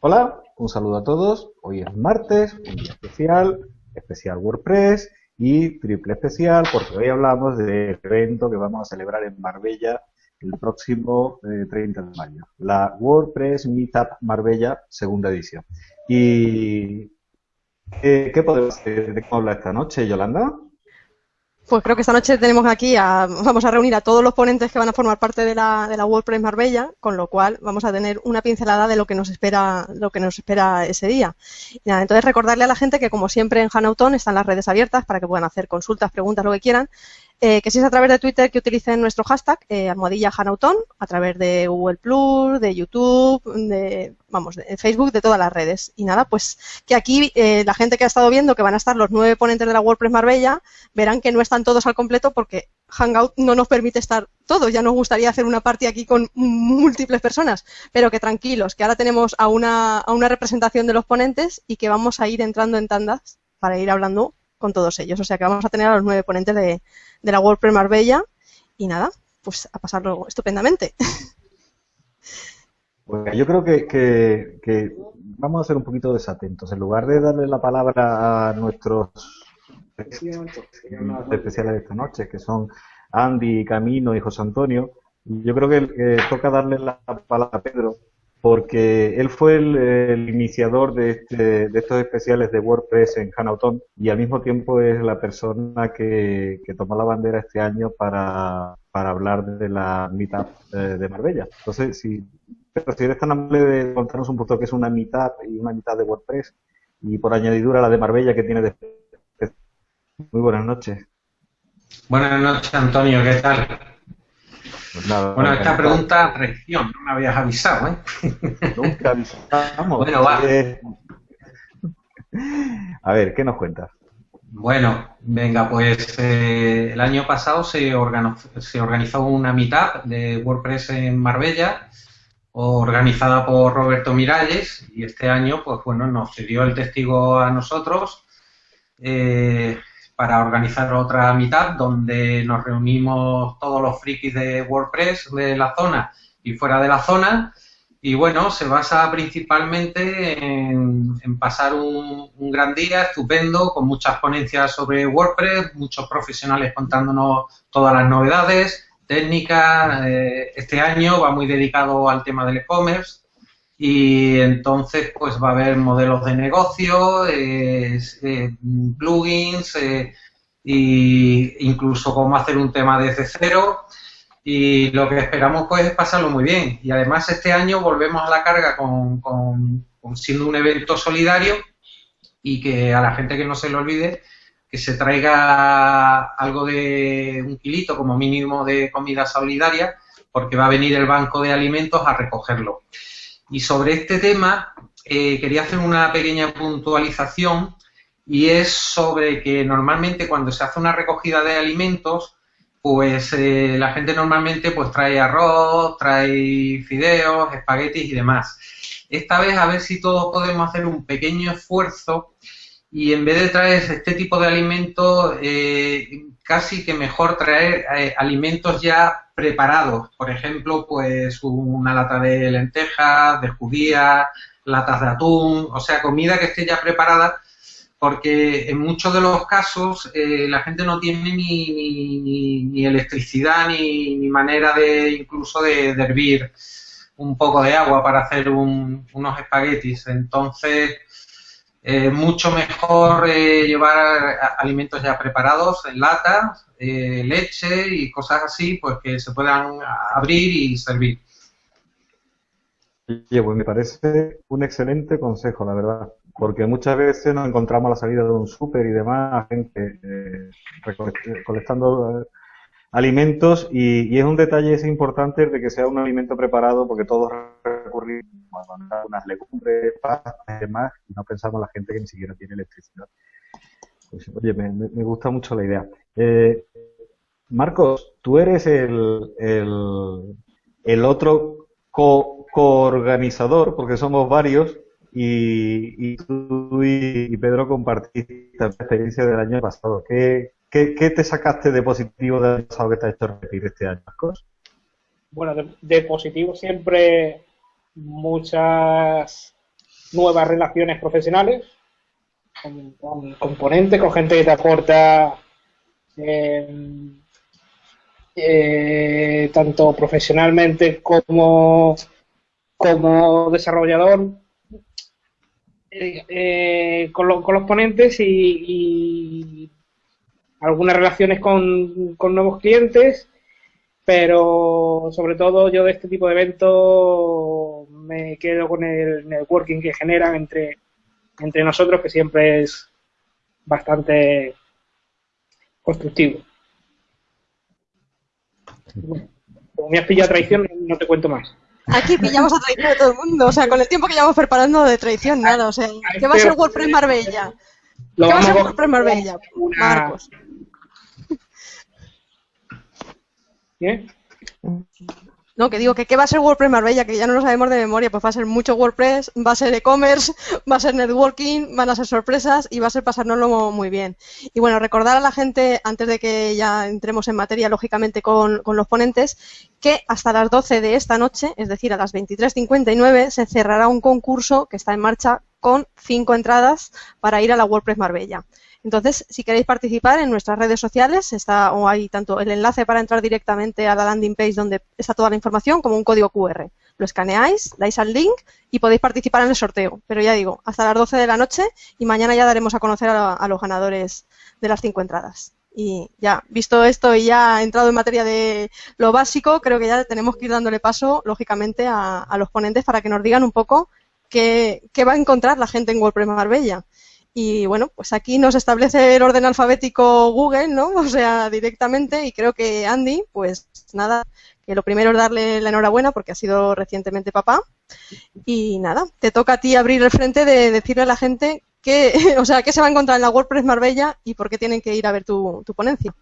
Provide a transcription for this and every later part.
Hola, un saludo a todos. Hoy es martes, un día especial, especial WordPress y triple especial porque hoy hablamos del evento que vamos a celebrar en Marbella el próximo 30 eh, de mayo, la WordPress Meetup Marbella segunda edición. ¿Y qué, podemos hacer de cómo habla esta noche, Yolanda? Pues creo que esta noche tenemos aquí, a, vamos a reunir a todos los ponentes que van a formar parte de la, de la WordPress Marbella, con lo cual vamos a tener una pincelada de lo que nos espera, lo que nos espera ese día. Y entonces recordarle a la gente que como siempre en Hanauton están las redes abiertas para que puedan hacer consultas, preguntas, lo que quieran. Eh, que si es a través de Twitter que utilicen nuestro hashtag, eh, almohadilla Hanauton, a través de Google Plus, de YouTube, de, vamos, de Facebook, de todas las redes. Y nada, pues que aquí eh, la gente que ha estado viendo que van a estar los nueve ponentes de la WordPress Marbella, verán que no están todos al completo porque Hangout no nos permite estar todos. Ya nos gustaría hacer una party aquí con múltiples personas, pero que tranquilos, que ahora tenemos a una, a una representación de los ponentes y que vamos a ir entrando en tandas para ir hablando con todos ellos. O sea que vamos a tener a los nueve ponentes de, de la WordPress Marbella y nada, pues a pasarlo estupendamente. Pues yo creo que, que, vamos a ser un poquito desatentos. En lugar de darle la palabra a nuestros especiales de esta noche, que son Andy, Camino y José Antonio, yo creo que toca darle la palabra a Pedro porque él fue el, iniciador este, de, estos especiales de WordPress en Hanauton y al mismo tiempo es la persona que, tomó la bandera este año para, hablar de la mitad de Marbella. Entonces, si, pero si eres tan amable de contarnos un poco qué es una mitad y una mitad de WordPress y por añadidura la de Marbella que tiene de... Muy buenas noches. Buenas noches, Antonio, ¿qué tal? Pues bueno, esta pregunta, reacción, no me habías avisado, ¿eh? Nunca avisamos. bueno, va. Eh, a ver, ¿qué nos cuentas? Bueno, venga, pues eh, el año pasado se organizó, se organizó una mitad de WordPress en Marbella, organizada por Roberto Miralles, y este año, pues bueno, nos cedió el testigo a nosotros. Eh, para organizar otra mitad donde nos reunimos todos los frikis de WordPress de la zona y fuera de la zona. Y bueno, se basa principalmente en, pasar un, gran día estupendo, con muchas ponencias sobre WordPress, muchos profesionales contándonos todas las novedades, técnicas. Eh, este año va muy dedicado al tema del e-commerce y entonces pues va a haber modelos de negocio, eh, plugins, e incluso cómo hacer un tema desde cero y lo que esperamos pues es pasarlo muy bien y además este año volvemos a la carga con, con, siendo un evento solidario y que a la gente que no se le olvide que se traiga algo de un kilito como mínimo de comida solidaria porque va a venir el banco de alimentos a recogerlo. Y sobre este tema eh, quería hacer una pequeña puntualización y es sobre que normalmente cuando se hace una recogida de alimentos, pues eh, la gente normalmente pues trae arroz, trae fideos, espaguetis y demás. Esta vez a ver si todos podemos hacer un pequeño esfuerzo y en vez de traer este tipo de alimentos, eh, casi que mejor traer alimentos ya preparados. Por ejemplo, pues una lata de lentejas, de judías, latas de atún, o sea, comida que esté ya preparada, porque en muchos de los casos eh, la gente no tiene ni, ni, electricidad ni, manera de incluso de, hervir un poco de agua para hacer unos espaguetis. Entonces, eh, mucho mejor eh, llevar alimentos ya preparados en latas, eh, leche y cosas así, pues que se puedan abrir y servir. Oye, pues me parece un excelente consejo, la verdad, porque muchas veces nos encontramos a la salida de un súper y demás, gente colectando alimentos y, es un detalle ese importante de que sea un alimento preparado porque todos recurrimos a unas legumbres, pastas y demás y no pensamos en la gente que ni siquiera tiene electricidad. Pues, oye, me, gusta mucho la idea. Eh, Marcos, tú eres el, el, otro co-organizador, porque somos varios, y, tú y, Pedro compartiste la experiencia del año pasado. ¿Qué, ¿Qué, te sacaste de positivo del pasado que te ha hecho repetir este año, Marcos? Bueno, de, positivo siempre muchas nuevas relaciones profesionales con, componentes, con gente que te aporta eh, eh, tanto profesionalmente como, como desarrollador eh, con, los ponentes y, algunas relaciones con, nuevos clientes, pero sobre todo yo de este tipo de eventos me quedo con el networking que generan entre, entre nosotros, que siempre es bastante constructivo. Como me has pillado traición, no te cuento más. Aquí pillamos a traición de todo el mundo, o sea, con el tiempo que llevamos preparando de traición, nada, o sea, ¿qué va a ser WordPress Marbella? ¿Qué va a ser WordPress Marbella? Marcos. ¿Qué? No, que digo que qué va a ser WordPress Marbella, que ya no lo sabemos de memoria, pues va a ser mucho WordPress, va a ser e-commerce, va a ser networking, van a ser sorpresas y va a ser pasárnoslo muy bien. Y bueno, recordar a la gente, antes de que ya entremos en materia, lógicamente, con, con los ponentes, que hasta las 12 de esta noche, es decir, a las 23.59, se cerrará un concurso que está en marcha con cinco entradas para ir a la WordPress Marbella. Entonces, si queréis participar en nuestras redes sociales, está o hay tanto el enlace para entrar directamente a la landing page donde está toda la información como un código QR. Lo escaneáis, dais al link y podéis participar en el sorteo. Pero ya digo, hasta las 12 de la noche y mañana ya daremos a conocer a, los ganadores de las cinco entradas. Y ya, visto esto y ya entrado en materia de lo básico, creo que ya tenemos que ir dándole paso, lógicamente, a, los ponentes para que nos digan un poco qué, qué va a encontrar la gente en WordPress Marbella. Y bueno, pues aquí nos establece el orden alfabético Google, ¿no? O sea, directamente. Y creo que Andy, pues nada, que lo primero es darle la enhorabuena porque ha sido recientemente papá. Y nada, te toca a ti abrir el frente de decirle a la gente qué, o sea, qué se va a encontrar en la WordPress Marbella y por qué tienen que ir a ver tu, ponencia.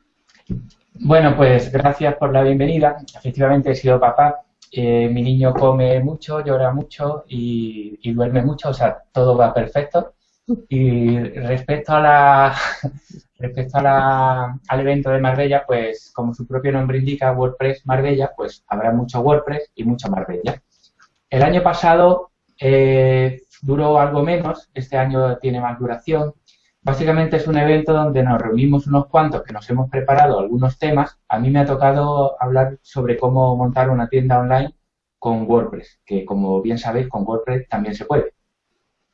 Bueno, pues gracias por la bienvenida. Efectivamente he sido papá. Eh, mi niño come mucho, llora mucho y, y duerme mucho, o sea, todo va perfecto. Y respecto a la respecto a la, al evento de Marbella, pues como su propio nombre indica, WordPress Marbella, pues habrá mucho WordPress y mucho Marbella. El año pasado eh, duró algo menos, este año tiene más duración. Básicamente es un evento donde nos reunimos unos cuantos que nos hemos preparado algunos temas. A mí me ha tocado hablar sobre cómo montar una tienda online con WordPress, que como bien sabéis, con WordPress también se puede.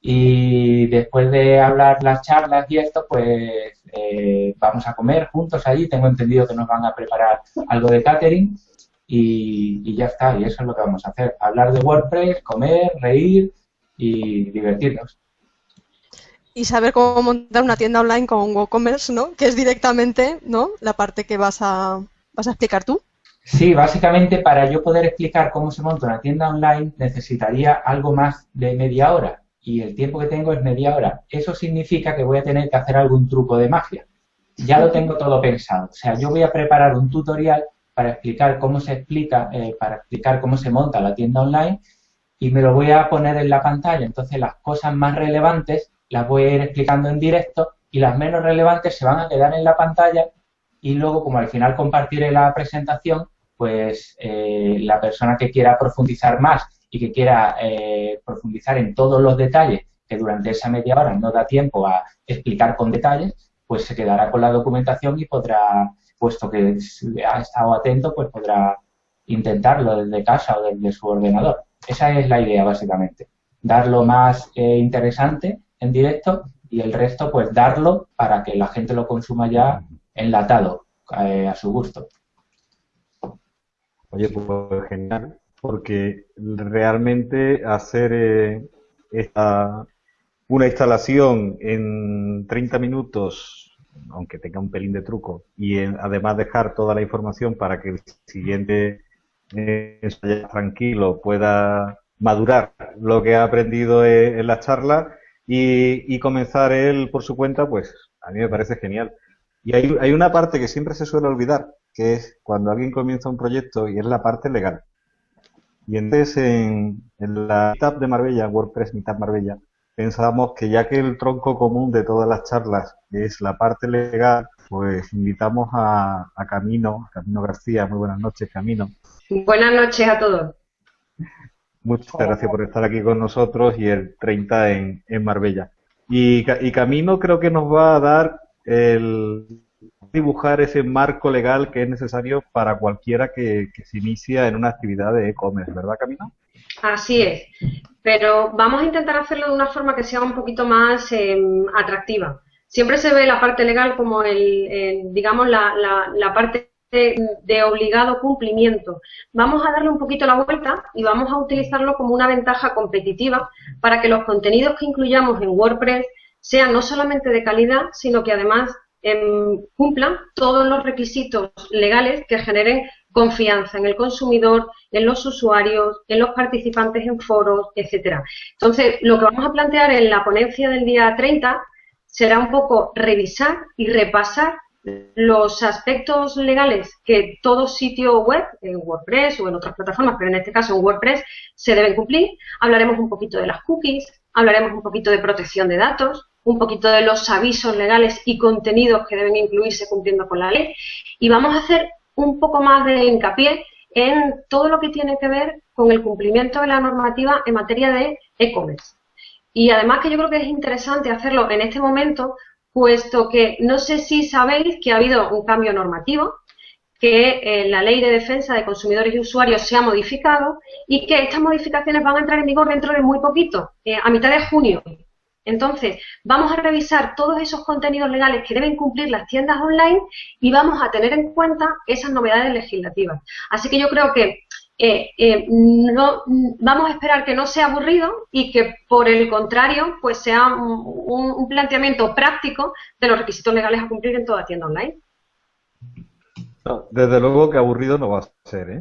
Y después de hablar las charlas y esto, pues eh, vamos a comer juntos allí. Tengo entendido que nos van a preparar algo de catering y, ya está. Y eso es lo que vamos a hacer. Hablar de WordPress, comer, reír y divertirnos. Y saber cómo montar una tienda online con WooCommerce, ¿no? Que es directamente, ¿no? La parte que vas a, vas a explicar tú. Sí, básicamente para yo poder explicar cómo se monta una tienda online necesitaría algo más de media hora y el tiempo que tengo es media hora. Eso significa que voy a tener que hacer algún truco de magia. Ya lo tengo todo pensado. O sea, yo voy a preparar un tutorial para explicar cómo se explica, eh, para explicar cómo se monta la tienda online y me lo voy a poner en la pantalla. Entonces las cosas más relevantes las voy a ir explicando en directo y las menos relevantes se van a quedar en la pantalla y luego como al final compartiré la presentación, pues eh, la persona que quiera profundizar más y que quiera eh, profundizar en todos los detalles que durante esa media hora no da tiempo a explicar con detalles, pues se quedará con la documentación y podrá, puesto que ha estado atento, pues podrá intentarlo desde casa o desde su ordenador. Esa es la idea, básicamente. Dar lo más eh, interesante en directo y el resto, pues darlo para que la gente lo consuma ya enlatado, eh, a su gusto. Oye, pues genial porque realmente hacer eh, esta, una instalación en 30 minutos, aunque tenga un pelín de truco, y además dejar toda la información para que el siguiente eh, tranquilo pueda madurar lo que ha aprendido eh, en la charla y, comenzar él por su cuenta, pues a mí me parece genial. Y hay, hay una parte que siempre se suele olvidar, que es cuando alguien comienza un proyecto y es la parte legal. Y entonces en, la Meetup de Marbella, WordPress Meetup Marbella, pensábamos que ya que el tronco común de todas las charlas es la parte legal, pues invitamos a, Camino, Camino García. Muy buenas noches, Camino. Buenas noches a todos. Muchas gracias por estar aquí con nosotros y el 30 en, en Marbella. Y, y Camino creo que nos va a dar el dibujar ese marco legal que es necesario para cualquiera que, se inicia en una actividad de e-commerce, ¿verdad, Camino? Así es, pero vamos a intentar hacerlo de una forma que sea un poquito más em, atractiva. Siempre se ve la parte legal como el, digamos, la, la, parte de, obligado cumplimiento. Vamos a darle un poquito la vuelta y vamos a utilizarlo como una ventaja competitiva para que los contenidos que incluyamos en WordPress sean no solamente de calidad, sino que además em, cumplan todos los requisitos legales que generen confianza en el consumidor, en los usuarios, en los participantes en foros, etcétera. Entonces, lo que vamos a plantear en la ponencia del día 30 será un poco revisar y repasar los aspectos legales que todo sitio web, en WordPress o en otras plataformas, pero en este caso en WordPress, se deben cumplir. Hablaremos un poquito de las cookies, hablaremos un poquito de protección de datos, un poquito de los avisos legales y contenidos que deben incluirse cumpliendo con la ley y vamos a hacer un poco más de hincapié en todo lo que tiene que ver con el cumplimiento de la normativa en materia de e-commerce. Y además que yo creo que es interesante hacerlo en este momento, puesto que no sé si sabéis que ha habido un cambio normativo, que eh, la ley de defensa de consumidores y usuarios se ha modificado y que estas modificaciones van a entrar en vigor dentro de muy poquito, eh, a mitad de junio. Entonces, vamos a revisar todos esos contenidos legales que deben cumplir las tiendas online y vamos a tener en cuenta esas novedades legislativas. Así que yo creo que eh, eh, no, vamos a esperar que no sea aburrido y que por el contrario pues sea un, planteamiento práctico de los requisitos legales a cumplir en toda tienda online. desde luego que aburrido no va a ser. ¿eh?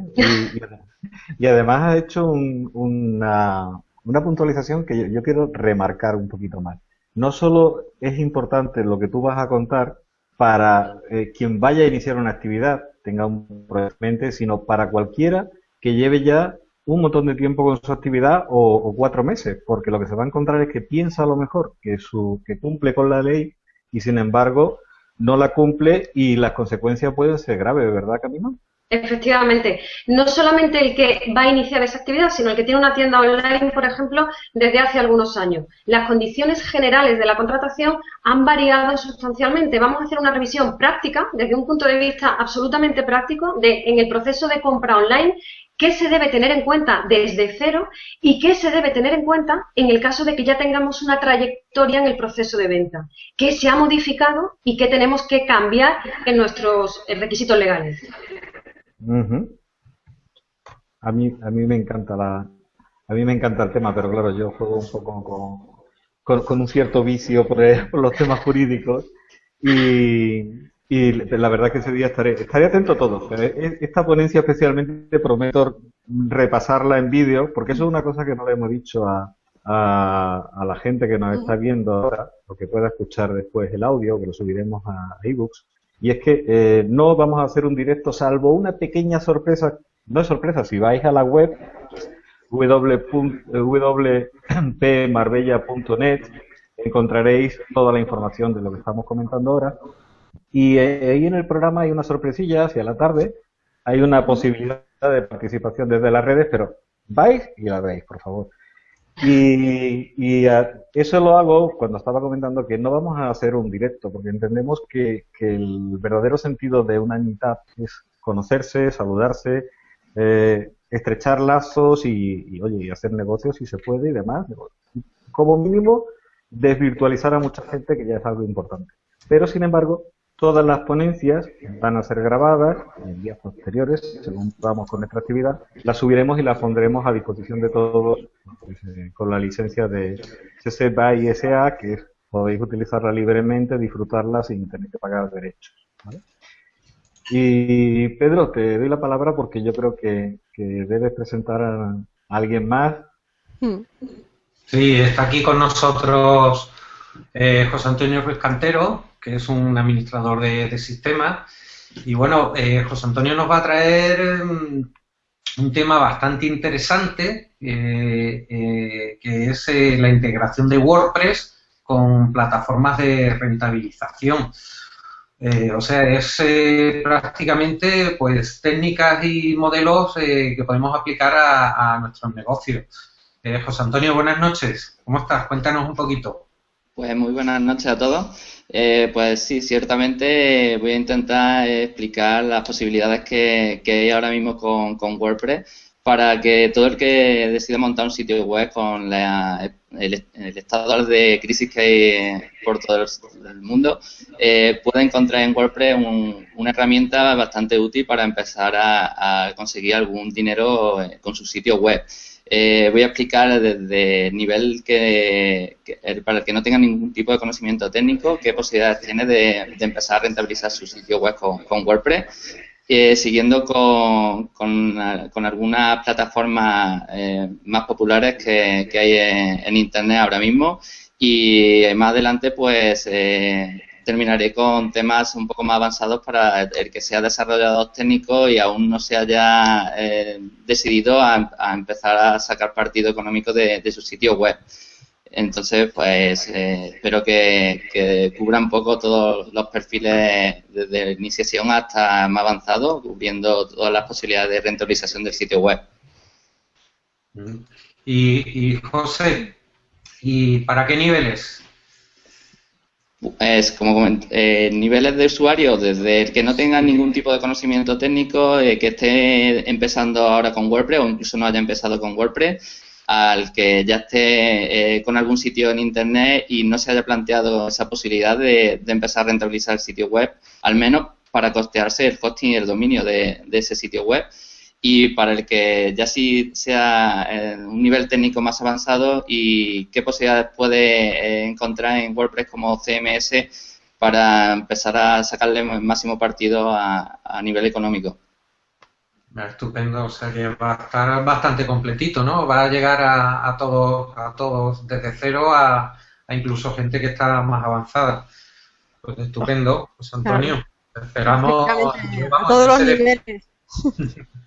Y, además ha hecho una, una, puntualización que yo, quiero remarcar un poquito más. No solo es importante lo que tú vas a contar para quien vaya a iniciar una actividad, tenga un proyecto sino para cualquiera que lleve ya un montón de tiempo con su actividad o, cuatro meses, porque lo que se va a encontrar es que piensa a lo mejor que, su, que cumple con la ley y sin embargo no la cumple y las consecuencias pueden ser graves, ¿verdad, Camino? Efectivamente, no solamente el que va a iniciar esa actividad, sino el que tiene una tienda online, por ejemplo, desde hace algunos años. Las condiciones generales de la contratación han variado sustancialmente. Vamos a hacer una revisión práctica, desde un punto de vista absolutamente práctico, de en el proceso de compra online, qué se debe tener en cuenta desde cero y qué se debe tener en cuenta en el caso de que ya tengamos una trayectoria en el proceso de venta, qué se ha modificado y qué tenemos que cambiar en nuestros requisitos legales. A mí a mí me encanta la a mí me encanta el tema, pero claro, yo juego un poco con, con, un cierto vicio por, por los temas jurídicos y, y la verdad que ese día estaré, estaré atento a todo. Pero esta ponencia especialmente prometo repasarla en vídeo, porque eso es una cosa que no le hemos dicho a, a, la gente que nos está viendo ahora, o que pueda escuchar después el audio, que lo subiremos a ebooks. Y es que eh, no vamos a hacer un directo, salvo una pequeña sorpresa. No es sorpresa, si vais a la web www.pmarbella.net encontraréis toda la información de lo que estamos comentando ahora y eh, ahí en el programa hay una sorpresilla hacia la tarde. Hay una posibilidad de participación desde las redes, pero vais y la veis, por favor. Y, y eso lo hago cuando estaba comentando que no vamos a hacer un directo, porque entendemos que, que el verdadero sentido de una mitad es conocerse, saludarse, eh, estrechar lazos y, y, oye, y hacer negocios si se puede y demás. Como mínimo, desvirtualizar a mucha gente, que ya es algo importante. Pero, sin embargo, Todas las ponencias van a ser grabadas en días posteriores, según vamos con nuestra actividad, las subiremos y las pondremos a disposición de todos pues, eh, con la licencia de CC BY SA, que podéis utilizarla libremente, disfrutarla sin tener que pagar derechos. Y Pedro, te doy la palabra porque yo creo que, debes presentar a, alguien más. Hmm. Sí, está aquí con nosotros eh, José Antonio Ruiz Cantero, que es un administrador de, sistemas. Y bueno, eh, José Antonio nos va a traer mm, un tema bastante interesante, eh, eh, que es la integración de WordPress con plataformas de rentabilización. O sea, es prácticamente pues técnicas y modelos que podemos aplicar a, a nuestros negocios. José Antonio, buenas noches. ¿Cómo estás? Cuéntanos un poquito. Pues muy buenas noches a todos. pues sí, ciertamente voy a intentar explicar las posibilidades que, hay ahora mismo con, con WordPress para que todo el que decida montar un sitio web con el, estado de crisis que hay por todo el, mundo, eh, pueda encontrar en WordPress una herramienta bastante útil para empezar a, conseguir algún dinero eh, con su sitio web. Eh, voy a explicar desde el nivel que, para el que no tenga ningún tipo de conocimiento técnico, qué posibilidades tiene de, empezar a rentabilizar su sitio web con WordPress. Eh, siguiendo con, con, algunas plataformas eh, más populares que, hay en, Internet ahora mismo. Y más adelante pues eh, terminaré con temas un poco más avanzados para el que sea desarrollador técnico y aún no se haya decidido a, empezar a sacar partido económico de su sitio web. Entonces, pues eh, espero que, que, cubra un poco todos los perfiles desde iniciación hasta más avanzado, cubriendo todas las posibilidades de rentabilización del sitio web. Y, y José, ¿y para qué niveles? Pues, como eh, niveles de usuario, desde el que no tenga ningún tipo de conocimiento técnico, eh, que esté empezando ahora con WordPress o incluso no haya empezado con WordPress, al que ya esté eh, con algún sitio en Internet y no se haya planteado esa posibilidad de, empezar a rentabilizar el sitio web, al menos para costearse el hosting y el dominio de, ese sitio web. Y para el que ya sí sea en un nivel técnico más avanzado y qué posibilidades puede eh, encontrar en WordPress como CMS para empezar a sacarle el máximo partido a nivel económico. Estupendo, o sea que va a estar bastante completito, ¿no? Va a llegar a, todos, a todos desde cero a, incluso gente que está más avanzada. Pues estupendo, pues Antonio, esperamos todos los niveles.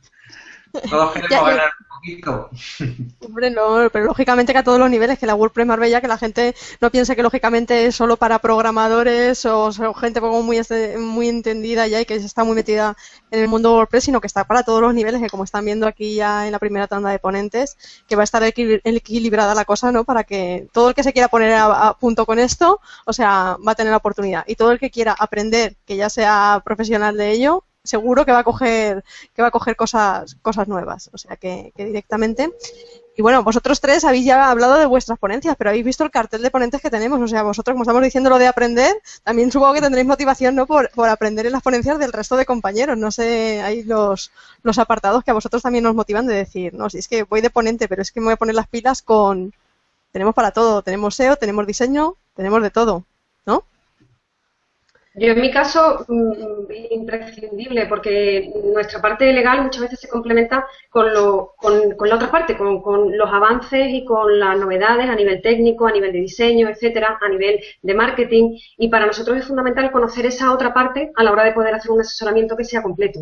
Todos queremos ganar un poquito. Hombre, no, pero lógicamente que a todos los niveles, que la WordPress Marbella, que la gente no piense que lógicamente es solo para programadores o, gente como muy, este, muy entendida ya y que está muy metida en el mundo WordPress, sino que está para todos los niveles, que como están viendo aquí ya en la primera tanda de ponentes, que va a estar equilibrada la cosa, ¿no? Para que todo el que se quiera poner a, punto con esto, o sea, va a tener la oportunidad. Y todo el que quiera aprender, que ya sea profesional de ello, seguro que va a coger, que va a coger cosas, cosas nuevas. O sea que, directamente. Y bueno, vosotros tres habéis ya hablado de vuestras ponencias, pero habéis visto el cartel de ponentes que tenemos. O sea, vosotros, como estamos diciendo lo de aprender, también supongo que tendréis motivación ¿no? por, por aprender en las ponencias del resto de compañeros. No sé, hay los, los apartados que a vosotros también nos motivan de decir, no, si es que voy de ponente, pero es que me voy a poner las pilas con... Tenemos para todo, tenemos SEO, tenemos diseño, tenemos de todo. Yo en mi caso, mm, imprescindible, porque nuestra parte legal muchas veces se complementa con, lo, con, con la otra parte, con, con, los avances y con las novedades a nivel técnico, a nivel de diseño, etcétera, a nivel de marketing. Y para nosotros es fundamental conocer esa otra parte a la hora de poder hacer un asesoramiento que sea completo.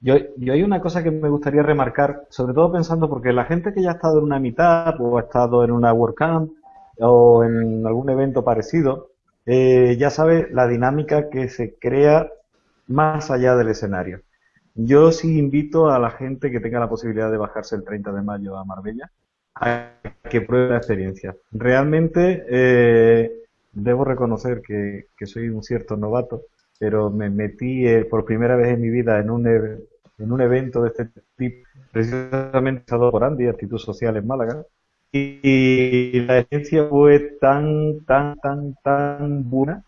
Yo, yo, hay una cosa que me gustaría remarcar, sobre todo pensando porque la gente que ya ha estado en una mitad o ha estado en una WordCamp o en algún evento parecido, eh, ya sabe la dinámica que se crea más allá del escenario. Yo sí invito a la gente que tenga la posibilidad de bajarse el 30 de mayo a Marbella a que pruebe la experiencia. Realmente eh, debo reconocer que, soy un cierto novato, pero me metí eh, por primera vez en mi vida en un, en un evento de este tipo, precisamente por Andy, Actitud Social en Málaga, y la experiencia fue tan, tan, tan, tan buena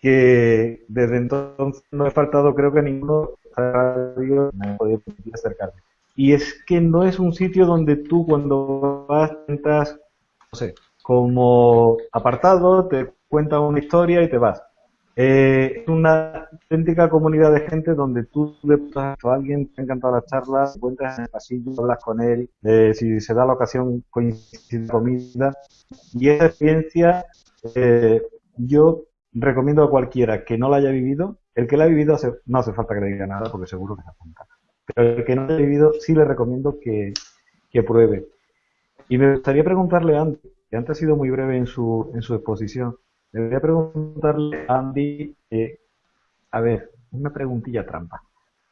que desde entonces no he faltado, creo que a ninguno radio me ha podido acercarme. Y es que no es un sitio donde tú cuando vas, entras, no sé, como apartado, te cuenta una historia y te vas. Eh, es una auténtica comunidad de gente donde tú le a alguien, te ha encantado la charla, encuentras en el pasillo, hablas con él, eh, si se da la ocasión, coincide comida. Y esa experiencia eh, yo recomiendo a cualquiera que no la haya vivido. El que la ha vivido no hace falta que le diga nada porque seguro que se apunta. Pero el que no la haya vivido sí le recomiendo que, que pruebe. Y me gustaría preguntarle antes, que antes ha sido muy breve en su, en su exposición, le voy a preguntarle a Andy, eh, a ver, una preguntilla trampa.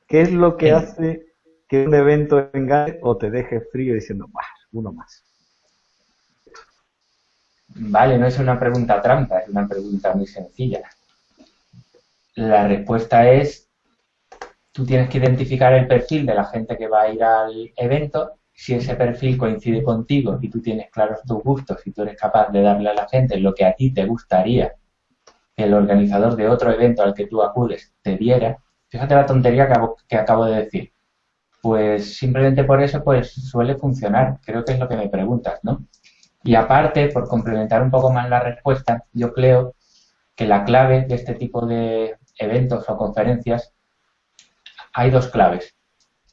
¿Qué es lo que hace que un evento venga o te deje frío diciendo, bah, uno más? Vale, no es una pregunta trampa, es una pregunta muy sencilla. La respuesta es, tú tienes que identificar el perfil de la gente que va a ir al evento. Si ese perfil coincide contigo y tú tienes claros tus gustos y tú eres capaz de darle a la gente lo que a ti te gustaría que el organizador de otro evento al que tú acudes te diera, fíjate la tontería que, que acabo de decir. Pues simplemente por eso pues suele funcionar. Creo que es lo que me preguntas, ¿no? Y aparte, por complementar un poco más la respuesta, yo creo que la clave de este tipo de eventos o conferencias hay dos claves.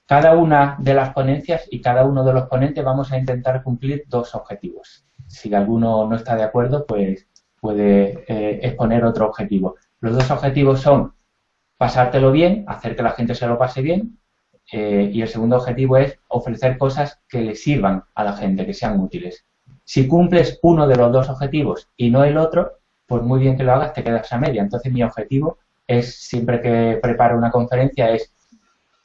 Cada una de las ponencias y cada uno de los ponentes vamos a intentar cumplir dos objetivos. Si alguno no está de acuerdo, pues puede eh, exponer otro objetivo. Los dos objetivos son pasártelo bien, hacer que la gente se lo pase bien, eh, y el segundo objetivo es ofrecer cosas que le sirvan a la gente, que sean útiles. Si cumples uno de los dos objetivos y no el otro, pues muy bien que lo hagas, te quedas a media. Entonces mi objetivo es, siempre que preparo una conferencia, es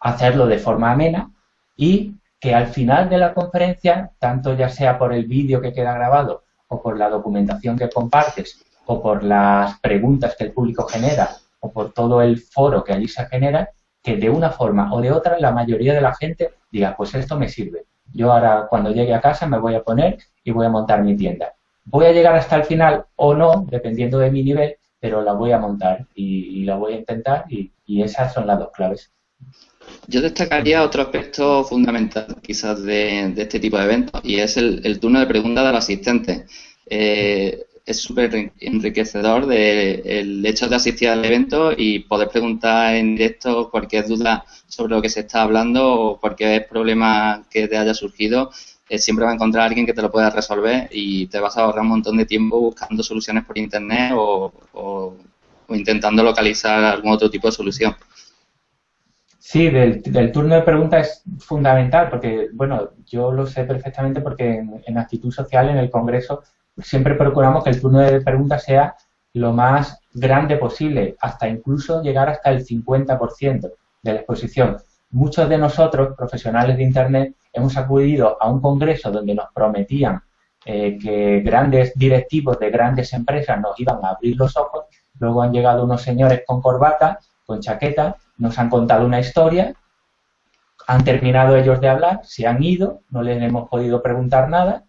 hacerlo de forma amena y que al final de la conferencia, tanto ya sea por el vídeo que queda grabado o por la documentación que compartes o por las preguntas que el público genera o por todo el foro que allí se genera, que de una forma o de otra la mayoría de la gente diga, pues esto me sirve. Yo ahora cuando llegue a casa me voy a poner y voy a montar mi tienda. Voy a llegar hasta el final o no, dependiendo de mi nivel, pero la voy a montar y, la voy a intentar y, esas son las dos claves. Yo destacaría otro aspecto fundamental quizás de, este tipo de eventos y es el, turno de preguntas del asistente. Eh, es súper enriquecedor de, el hecho de asistir al evento y poder preguntar en directo cualquier duda sobre lo que se está hablando o cualquier problema que te haya surgido. Eh, siempre va a encontrar a alguien que te lo pueda resolver y te vas a ahorrar un montón de tiempo buscando soluciones por internet o, o, intentando localizar algún otro tipo de solución. Sí, del, turno de preguntas es fundamental porque, bueno, yo lo sé perfectamente porque en, en actitud social en el Congreso siempre procuramos que el turno de preguntas sea lo más grande posible, hasta incluso llegar hasta el 50% de la exposición. Muchos de nosotros, profesionales de Internet, hemos acudido a un congreso donde nos prometían eh, que grandes directivos de grandes empresas nos iban a abrir los ojos, luego han llegado unos señores con corbata, con chaqueta, nos han contado una historia, han terminado ellos de hablar, se han ido, no les hemos podido preguntar nada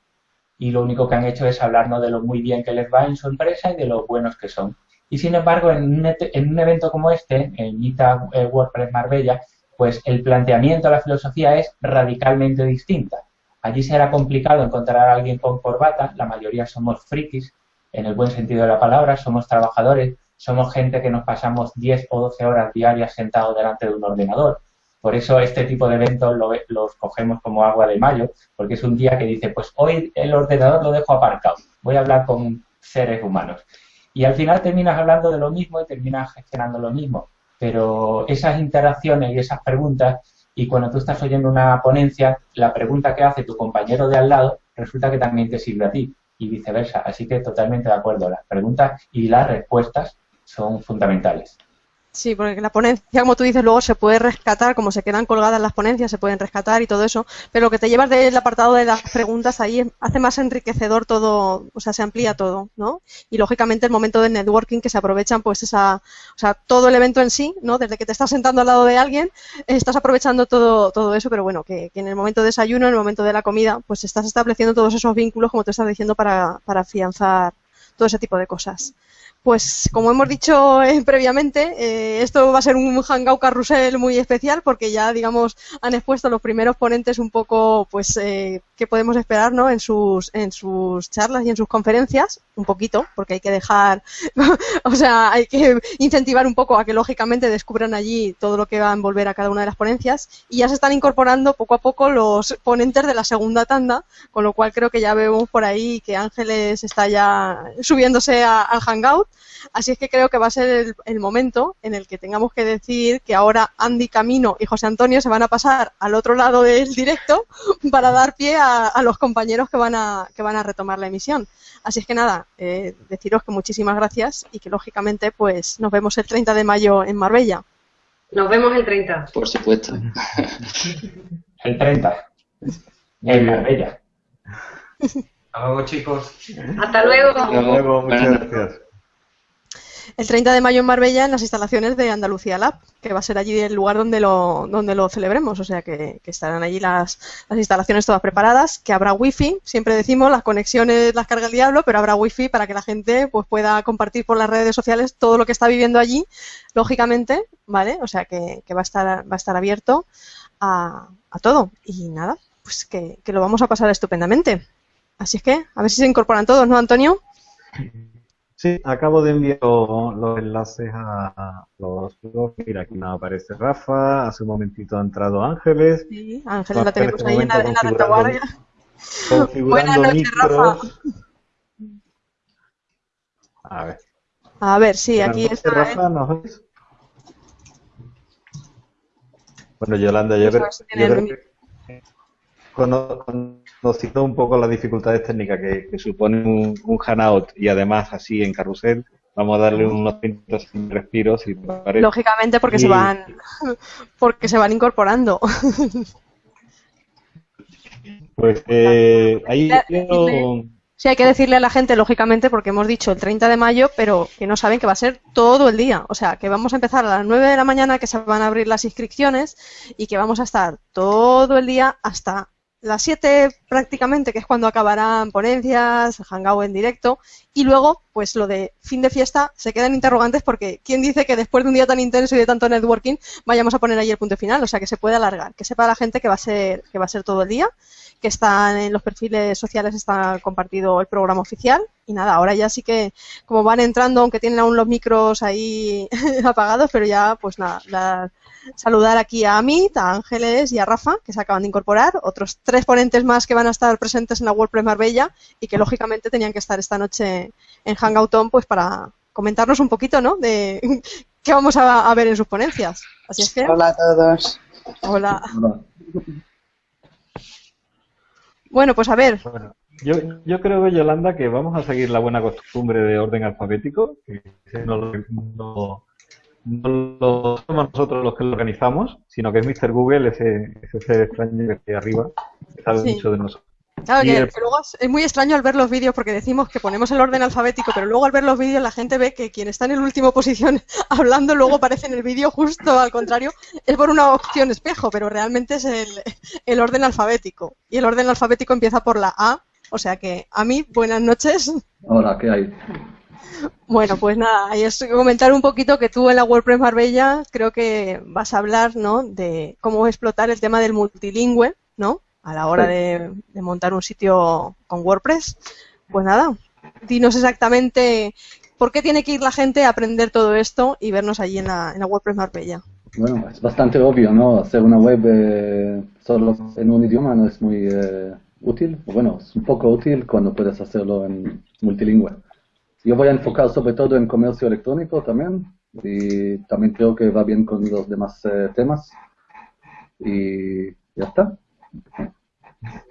y lo único que han hecho es hablarnos de lo muy bien que les va en su empresa y de lo buenos que son. Y sin embargo, en un, en un evento como este, en Meetup eh, WordPress Marbella, pues el planteamiento, la filosofía es radicalmente distinta. Allí será complicado encontrar a alguien con corbata, la mayoría somos frikis, en el buen sentido de la palabra, somos trabajadores, somos gente que nos pasamos 10 o 12 horas diarias sentados delante de un ordenador. Por eso este tipo de eventos los cogemos como agua de mayo, porque es un día que dice, pues hoy el ordenador lo dejo aparcado, voy a hablar con seres humanos. Y al final terminas hablando de lo mismo y terminas gestionando lo mismo. Pero esas interacciones y esas preguntas, y cuando tú estás oyendo una ponencia, la pregunta que hace tu compañero de al lado resulta que también te sirve a ti y viceversa. Así que totalmente de acuerdo. Las preguntas y las respuestas son fundamentales. Sí, porque la ponencia, como tú dices, luego se puede rescatar, como se quedan colgadas las ponencias, se pueden rescatar y todo eso, pero lo que te llevas del apartado de las preguntas ahí hace más enriquecedor todo, o sea, se amplía todo, ¿no? Y lógicamente el momento de networking que se aprovechan, pues esa, o sea, todo el evento en sí, ¿no? Desde que te estás sentando al lado de alguien, estás aprovechando todo, todo eso, pero bueno, que, en el momento de desayuno, en el momento de la comida, pues estás estableciendo todos esos vínculos, como te estás diciendo, para, para afianzar todo ese tipo de cosas. Pues como hemos dicho eh, previamente, eh, esto va a ser un hangout carrusel muy especial porque ya, digamos, han expuesto los primeros ponentes un poco, pues, eh, qué podemos esperar, ¿no? En sus, en sus charlas y en sus conferencias, un poquito, porque hay que dejar, o sea, hay que incentivar un poco a que lógicamente descubran allí todo lo que va a envolver a cada una de las ponencias y ya se están incorporando poco a poco los ponentes de la segunda tanda, con lo cual creo que ya vemos por ahí que Ángeles está ya subiéndose al hangout Así es que creo que va a ser el, momento en el que tengamos que decir que ahora Andy Camino y José Antonio se van a pasar al otro lado del directo para dar pie a, los compañeros que van a, que van a retomar la emisión. Así es que nada, eh, deciros que muchísimas gracias y que lógicamente pues nos vemos el 30 de mayo en Marbella. Nos vemos el 30. Por supuesto. el 30. En Marbella. Hasta luego, chicos. Hasta luego. Hasta luego, muchas gracias el 30 de mayo en Marbella en las instalaciones de Andalucía Lab, que va a ser allí el lugar donde lo, donde lo celebremos, o sea que, estarán allí las, las, instalaciones todas preparadas, que habrá wifi, siempre decimos, las conexiones las carga el diablo, pero habrá wifi para que la gente pues pueda compartir por las redes sociales todo lo que está viviendo allí, lógicamente, ¿vale? O sea que, va, a estar, va a estar abierto a, a todo. Y nada, pues que, que lo vamos a pasar estupendamente. Así es que, a ver si se incorporan todos, ¿no, Antonio? Sí, acabo de enviar los enlaces a los Mira, aquí no aparece Rafa. Hace un momentito ha entrado Ángeles. Sí, Ángeles la tenemos ahí en la, en la retaguardia. Buenas noches, Rafa. A ver. A ver, sí, aquí está. Rafa, ¿nos ves? Bueno, Yolanda, yo, creo, que conociendo un poco las dificultades técnicas que, supone un, un Hanout y además así en carrusel, vamos a darle unos minutos sin respiros y lógicamente porque se van porque se van incorporando. Pues eh, ahí sí hay que decirle a la gente lógicamente porque hemos dicho el 30 de mayo pero que no saben que va a ser todo el día. O sea que vamos a empezar a las 9 de la mañana que se van a abrir las inscripciones y que vamos a estar todo el día hasta las 7 prácticamente, que es cuando acabarán ponencias, hangout en directo, y luego, pues lo de fin de fiesta, se quedan interrogantes porque ¿quién dice que después de un día tan intenso y de tanto networking vayamos a poner ahí el punto final? O sea, que se puede alargar, que sepa la gente que va a ser, que va a ser todo el día, que están en los perfiles sociales, está compartido el programa oficial, y nada, ahora ya sí que, como van entrando, aunque tienen aún los micros ahí apagados, pero ya, pues nada, saludar aquí a Amit, a Ángeles y a Rafa, que se acaban de incorporar, otros tres ponentes más que van a estar presentes en la WordPress Marbella y que lógicamente tenían que estar esta noche en Hangouton pues para comentarnos un poquito, ¿no? De qué vamos a, ver en sus ponencias. Así es que... Hola a todos. Hola. Bueno, pues a ver. yo, yo creo, Yolanda, que vamos a seguir la buena costumbre de orden alfabético, que no lo, no lo somos nosotros los que lo organizamos, sino que es Mr. Google, ese, ese ser extraño que arriba, que sabe mucho de nosotros. Claro, que, luego es muy extraño al ver los vídeos porque decimos que ponemos el orden alfabético, pero luego al ver los vídeos la gente ve que quien está en el último posición hablando luego aparece en el vídeo justo al contrario, es por una opción espejo, pero realmente es el, el orden alfabético. Y el orden alfabético empieza por la A, o sea que a mí, buenas noches. Hola, ¿qué hay? Bueno, pues nada, es comentar un poquito que tú en la WordPress Marbella creo que vas a hablar, ¿no? De cómo explotar el tema del multilingüe, ¿no? A la hora de, montar un sitio con WordPress. Pues nada, dinos exactamente por qué tiene que ir la gente a aprender todo esto y vernos allí en la, en la WordPress Marbella. Bueno, es bastante obvio, ¿no? Hacer una web eh, solo en un idioma no es muy eh, útil. Bueno, es un poco útil cuando puedes hacerlo en multilingüe. Yo voy a enfocar sobre todo en comercio electrónico también y también creo que va bien con los demás eh, temas. Y ya está.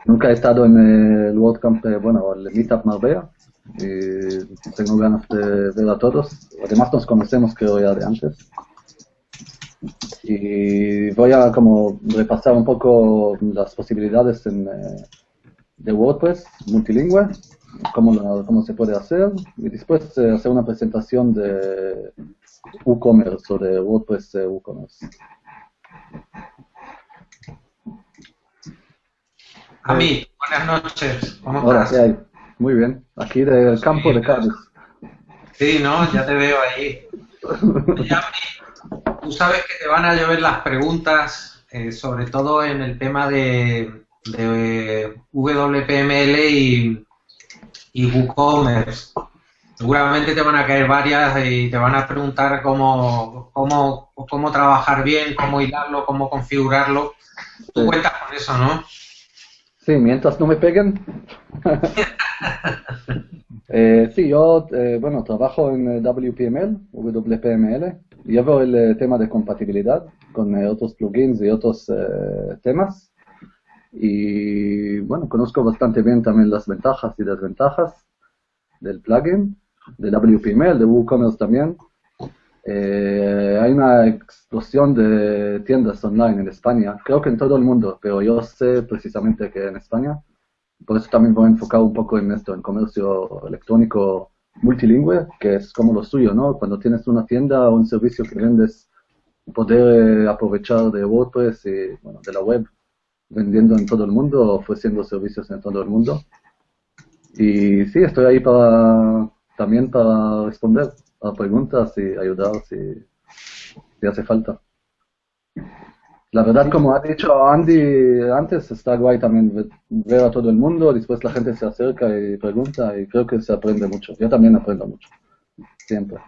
Nunca he estado en el WordCamp, bueno, el Meetup Marbella y tengo ganas de ver a todos. Además nos conocemos creo ya de antes. Y voy a como repasar un poco las posibilidades en, eh, de WordPress multilingüe cómo, cómo se puede hacer y después eh, hacer una presentación de WooCommerce o de WordPress eh, WooCommerce. A mí, buenas noches. ¿Cómo Hola, ¿qué hay? Muy bien. Aquí del campo de Cádiz. Sí, ¿no? Ya te veo ahí. tú sabes que te van a llover las preguntas, eh, sobre todo en el tema de, de WPML y, y WooCommerce. Seguramente te van a caer varias y te van a preguntar cómo, cómo, cómo trabajar bien, cómo hilarlo, cómo configurarlo. Tú cuentas con eso, ¿no? Sí, mientras no me peguen. eh, sí, yo, eh, bueno, trabajo en WPML, WPML. Llevo el eh, tema de compatibilidad con eh, otros plugins y otros temas. Y bueno, conozco bastante bien también las ventajas y desventajas del plugin, de WPML, de WooCommerce también. Eh, hay una explosión de tiendas online en España, creo que en todo el mundo, pero yo sé precisamente que en España. Por eso también voy a enfocar un poco en esto, en comercio electrónico multilingüe, que es como lo suyo, ¿no? Cuando tienes una tienda o un servicio que vendes, poder aprovechar de WordPress y bueno, de la web vendiendo en todo el mundo, ofreciendo servicios en todo el mundo. Y sí, estoy ahí para también para responder a preguntas y ayudar si, si hace falta. La verdad, como ha dicho Andy antes, está guay también ver a todo el mundo, después la gente se acerca y pregunta y creo que se aprende mucho. Yo también aprendo mucho, siempre.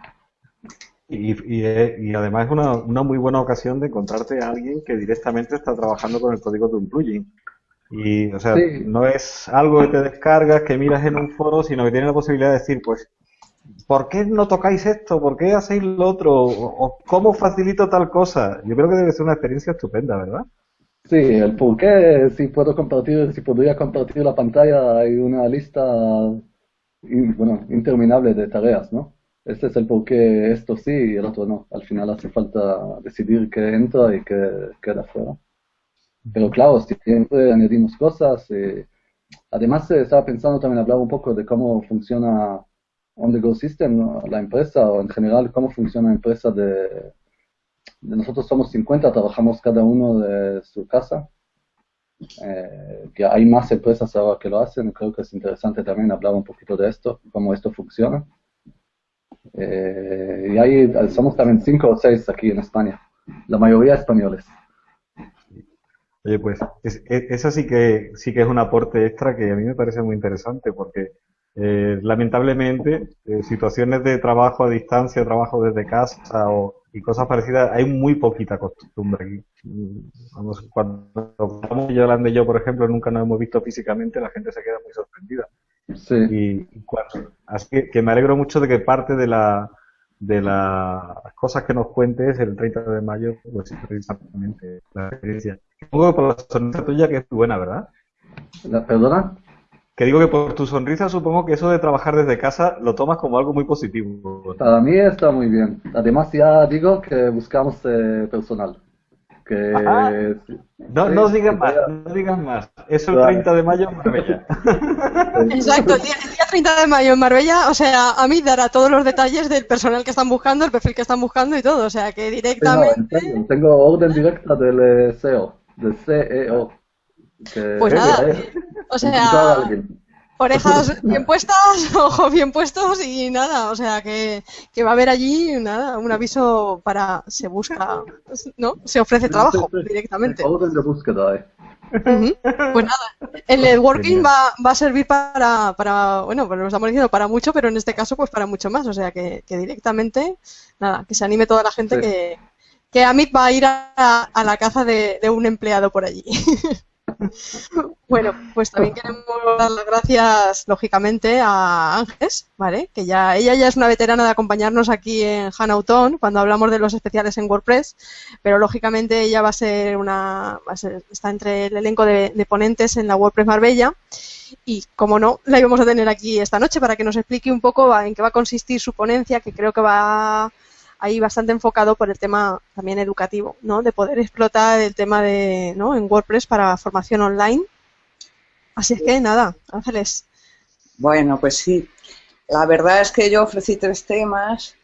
Y, y, además es una, una, muy buena ocasión de encontrarte a alguien que directamente está trabajando con el código de un plugin. Y, o sea, no es algo que te descargas, que miras en un foro, sino que tienes la posibilidad de decir, pues, ¿por qué no tocáis esto? ¿Por qué hacéis lo otro? ¿O, cómo facilito tal cosa? Yo creo que debe ser una experiencia estupenda, ¿verdad? Sí, el por qué, si puedo compartir, si podría compartir la pantalla, hay una lista, bueno, interminable de tareas, ¿no? Este es el por qué esto sí y el otro no. Al final hace falta decidir qué entra y qué queda fuera. Pero claro, siempre añadimos cosas. Eh, además, eh, estaba pensando también hablar un poco de cómo funciona On The Go System, la empresa, o en general cómo funciona la empresa de, nosotros somos 50, trabajamos cada uno de su casa. Eh, que hay más empresas ahora que lo hacen, creo que es interesante también hablar un poquito de esto, cómo esto funciona. Eh, y ahí somos también cinco o seis aquí en España, la mayoría españoles. Oye, pues eso sí que sí que es un aporte extra que a mí me parece muy interesante porque eh, lamentablemente eh, situaciones de trabajo a distancia, trabajo desde casa o, y cosas parecidas, hay muy poquita costumbre aquí. Vamos, cuando estamos Yolanda y yo, por ejemplo, nunca nos hemos visto físicamente, la gente se queda muy sorprendida. Sí. Y, así que, me alegro mucho de que parte de la de las cosas que nos cuentes el 30 de mayo, pues precisamente la experiencia. Supongo que por la sonrisa tuya que es buena, ¿verdad? ¿La, ¿Perdona? Que digo que por tu sonrisa supongo que eso de trabajar desde casa lo tomas como algo muy positivo. Para mí está muy bien. Además ya digo que buscamos eh, personal. No, no digas más, no digas más. Es el 30 de mayo en Marbella. Exacto, el día, 30 de mayo en Marbella, o sea, a mí dará todos los detalles del personal que están buscando, el perfil que están buscando y todo, o sea, que directamente... tengo, orden directa del eh, CEO, del CEO. Pues nada, o sea, orejas bien puestas, ojos bien puestos y nada, o sea que, que, va a haber allí nada, un aviso para se busca, ¿no? Se ofrece trabajo directamente. Eh. Pues nada, el networking va, va a servir para, para, bueno, pues lo estamos diciendo para mucho, pero en este caso pues para mucho más, o sea que, que directamente, nada, que se anime toda la gente que, que Amit va a ir a, a la caza de, de un empleado por allí. Bueno, pues también queremos dar las gracias, lógicamente, a Ángeles, ¿vale? Que ya ella ya es una veterana de acompañarnos aquí en Hanauton cuando hablamos de los especiales en WordPress, pero lógicamente ella va a ser una, va a ser, está entre el elenco de, de ponentes en la WordPress Marbella y, como no, la íbamos a tener aquí esta noche para que nos explique un poco en qué va a consistir su ponencia, que creo que va ahí bastante enfocado por el tema también educativo, ¿no? De poder explotar el tema de, ¿no? En WordPress para formación online. Así es que nada, Ángeles. Bueno, pues sí. La verdad es que yo ofrecí tres temas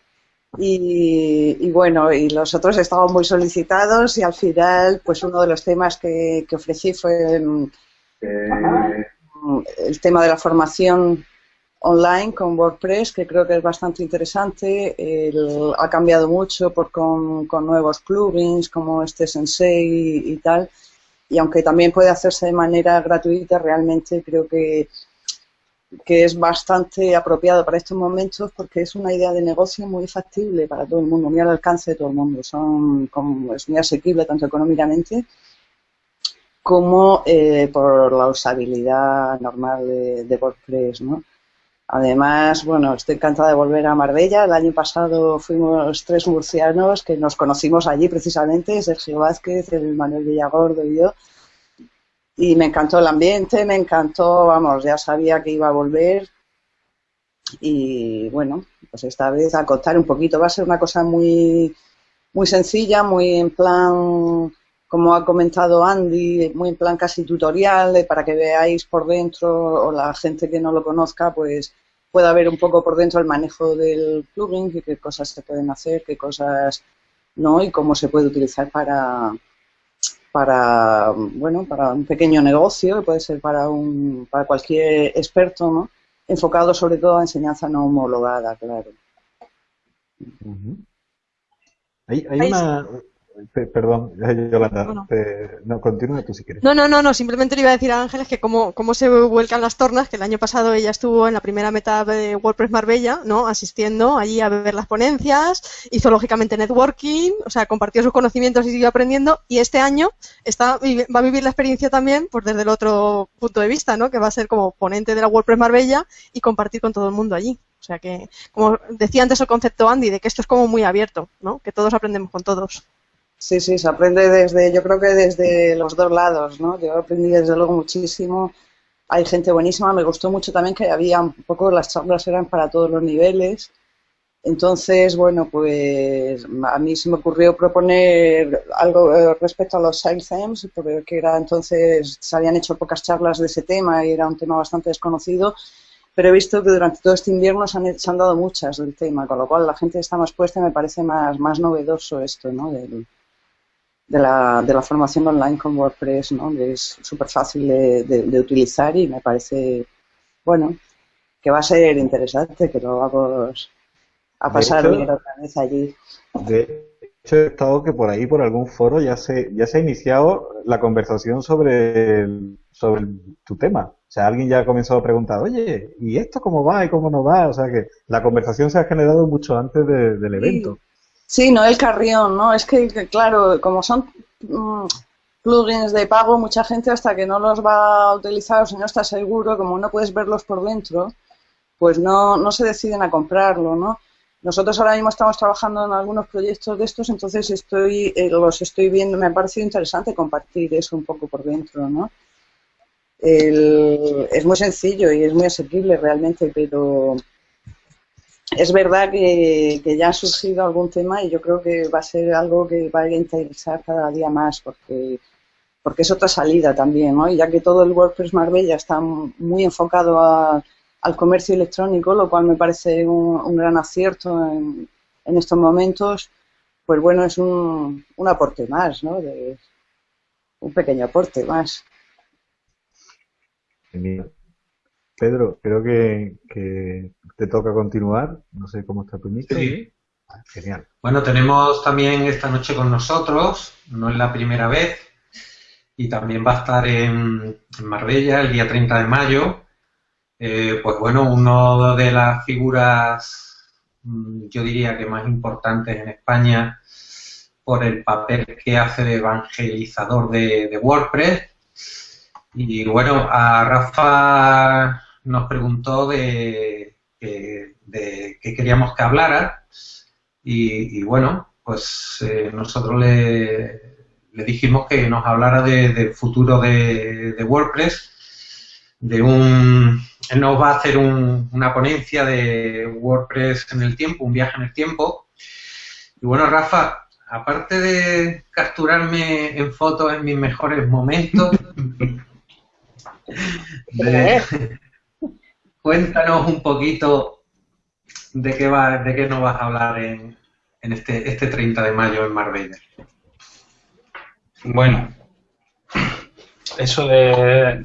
y, bueno, y los otros estaban muy solicitados y al final, pues uno de los temas que, ofrecí fue eh, el tema de la formación online con WordPress, que creo que es bastante interesante. ha cambiado mucho por, con, nuevos plugins como este Sensei y, tal. Y aunque también puede hacerse de manera gratuita, realmente creo que, que es bastante apropiado para estos momentos porque es una idea de negocio muy factible para todo el mundo, muy al alcance de todo el mundo. Son, como, es muy asequible tanto económicamente como eh, por la usabilidad normal de, de WordPress, ¿no? Además, bueno, estoy encantada de volver a Marbella. El año pasado fuimos tres murcianos que nos conocimos allí precisamente, Sergio Vázquez, el Manuel Villagordo y yo. y me encantó el ambiente, me encantó, vamos, ya sabía que iba a volver y bueno, pues esta vez a contar un poquito, va a ser una cosa muy, muy sencilla, muy en plan, como ha comentado Andy, muy en plan casi tutorial, para que veáis por dentro o la gente que no lo conozca, pues pueda ver un poco por dentro el manejo del plugin, qué cosas se pueden hacer, qué cosas no y cómo se puede utilizar para, para bueno para un pequeño negocio, puede ser para un para cualquier experto, ¿no? enfocado sobre todo a enseñanza no homologada, claro. hay, hay una, Perdón, Yolanda, no, no. continúa tú si quieres. No, no, no, no, simplemente le iba a decir a Ángeles que cómo, cómo se vuelcan las tornas, que el año pasado ella estuvo en la primera meta de WordPress Marbella, ¿no? Asistiendo allí a ver las ponencias, hizo lógicamente networking, o sea, compartió sus conocimientos y siguió aprendiendo, y este año está, va a vivir la experiencia también, pues desde el otro punto de vista, ¿no? Que va a ser como ponente de la WordPress Marbella y compartir con todo el mundo allí. O sea que, como decía antes el concepto Andy, de que esto es como muy abierto, ¿no? Que todos aprendemos con todos. Sí, sí, se aprende desde, yo creo que desde los dos lados, ¿no? Yo aprendí desde luego muchísimo. Hay gente buenísima, me gustó mucho también que había un poco, las charlas eran para todos los niveles. Entonces, bueno, pues a mí se me ocurrió proponer algo eh, respecto a los themes, porque era entonces, se habían hecho pocas charlas de ese tema y era un tema bastante desconocido, pero he visto que durante todo este invierno se han, se han dado muchas del tema, con lo cual la gente está más puesta y me parece más, más novedoso esto, ¿no? Del, de la, de la formación online con WordPress, ¿no? es súper fácil de, utilizar y me parece, bueno, que va a ser interesante que lo vamos a pasar otra vez allí. De hecho, he estado que por ahí, por algún foro, ya se, ya se ha iniciado la conversación sobre, sobre tu tema. O sea, alguien ya ha comenzado a preguntar, oye, ¿y esto cómo va y cómo no va? O sea, que la conversación se ha generado mucho antes del evento. Sí, no el Carrión, ¿no? Es que, claro, como son mm, plugins de pago, mucha gente hasta que no los va a utilizar o si no está seguro, como no puedes verlos por dentro, pues no, no se deciden a comprarlo, ¿no? Nosotros ahora mismo estamos trabajando en algunos proyectos de estos, entonces estoy, eh, los estoy viendo, me ha parecido interesante compartir eso un poco por dentro, ¿no? es muy sencillo y es muy asequible realmente, pero es verdad que, ya ha surgido algún tema y yo creo que va a ser algo que va a interesar cada día más porque, porque es otra salida también, ¿no? Ya que todo el WordPress Marbella está muy enfocado al comercio electrónico, lo cual me parece un, gran acierto en, estos momentos, pues bueno, es un, un aporte más, ¿no? De, un pequeño aporte más. Pedro, creo que, te toca continuar. No sé cómo está tu micro. Sí. Ah, genial. Bueno, tenemos también esta noche con nosotros, no es la primera vez, y también va a estar en, Marbella el día 30 de mayo. Eh, pues bueno, una de las figuras, mm, yo diría que más importantes en España por el papel que hace de evangelizador de WordPress y bueno, a Rafa nos preguntó de, de, qué queríamos que hablara y, bueno, pues eh, nosotros le, le, dijimos que nos hablara del futuro de, WordPress, de un... Él nos va a hacer una ponencia de WordPress en el tiempo, un viaje en el tiempo. Y bueno, Rafa, aparte de capturarme en fotos en mis mejores momentos, cuéntanos un poquito de qué va, de qué nos vas a hablar en, en este, este 30 de mayo en Marbella. Bueno, eso de...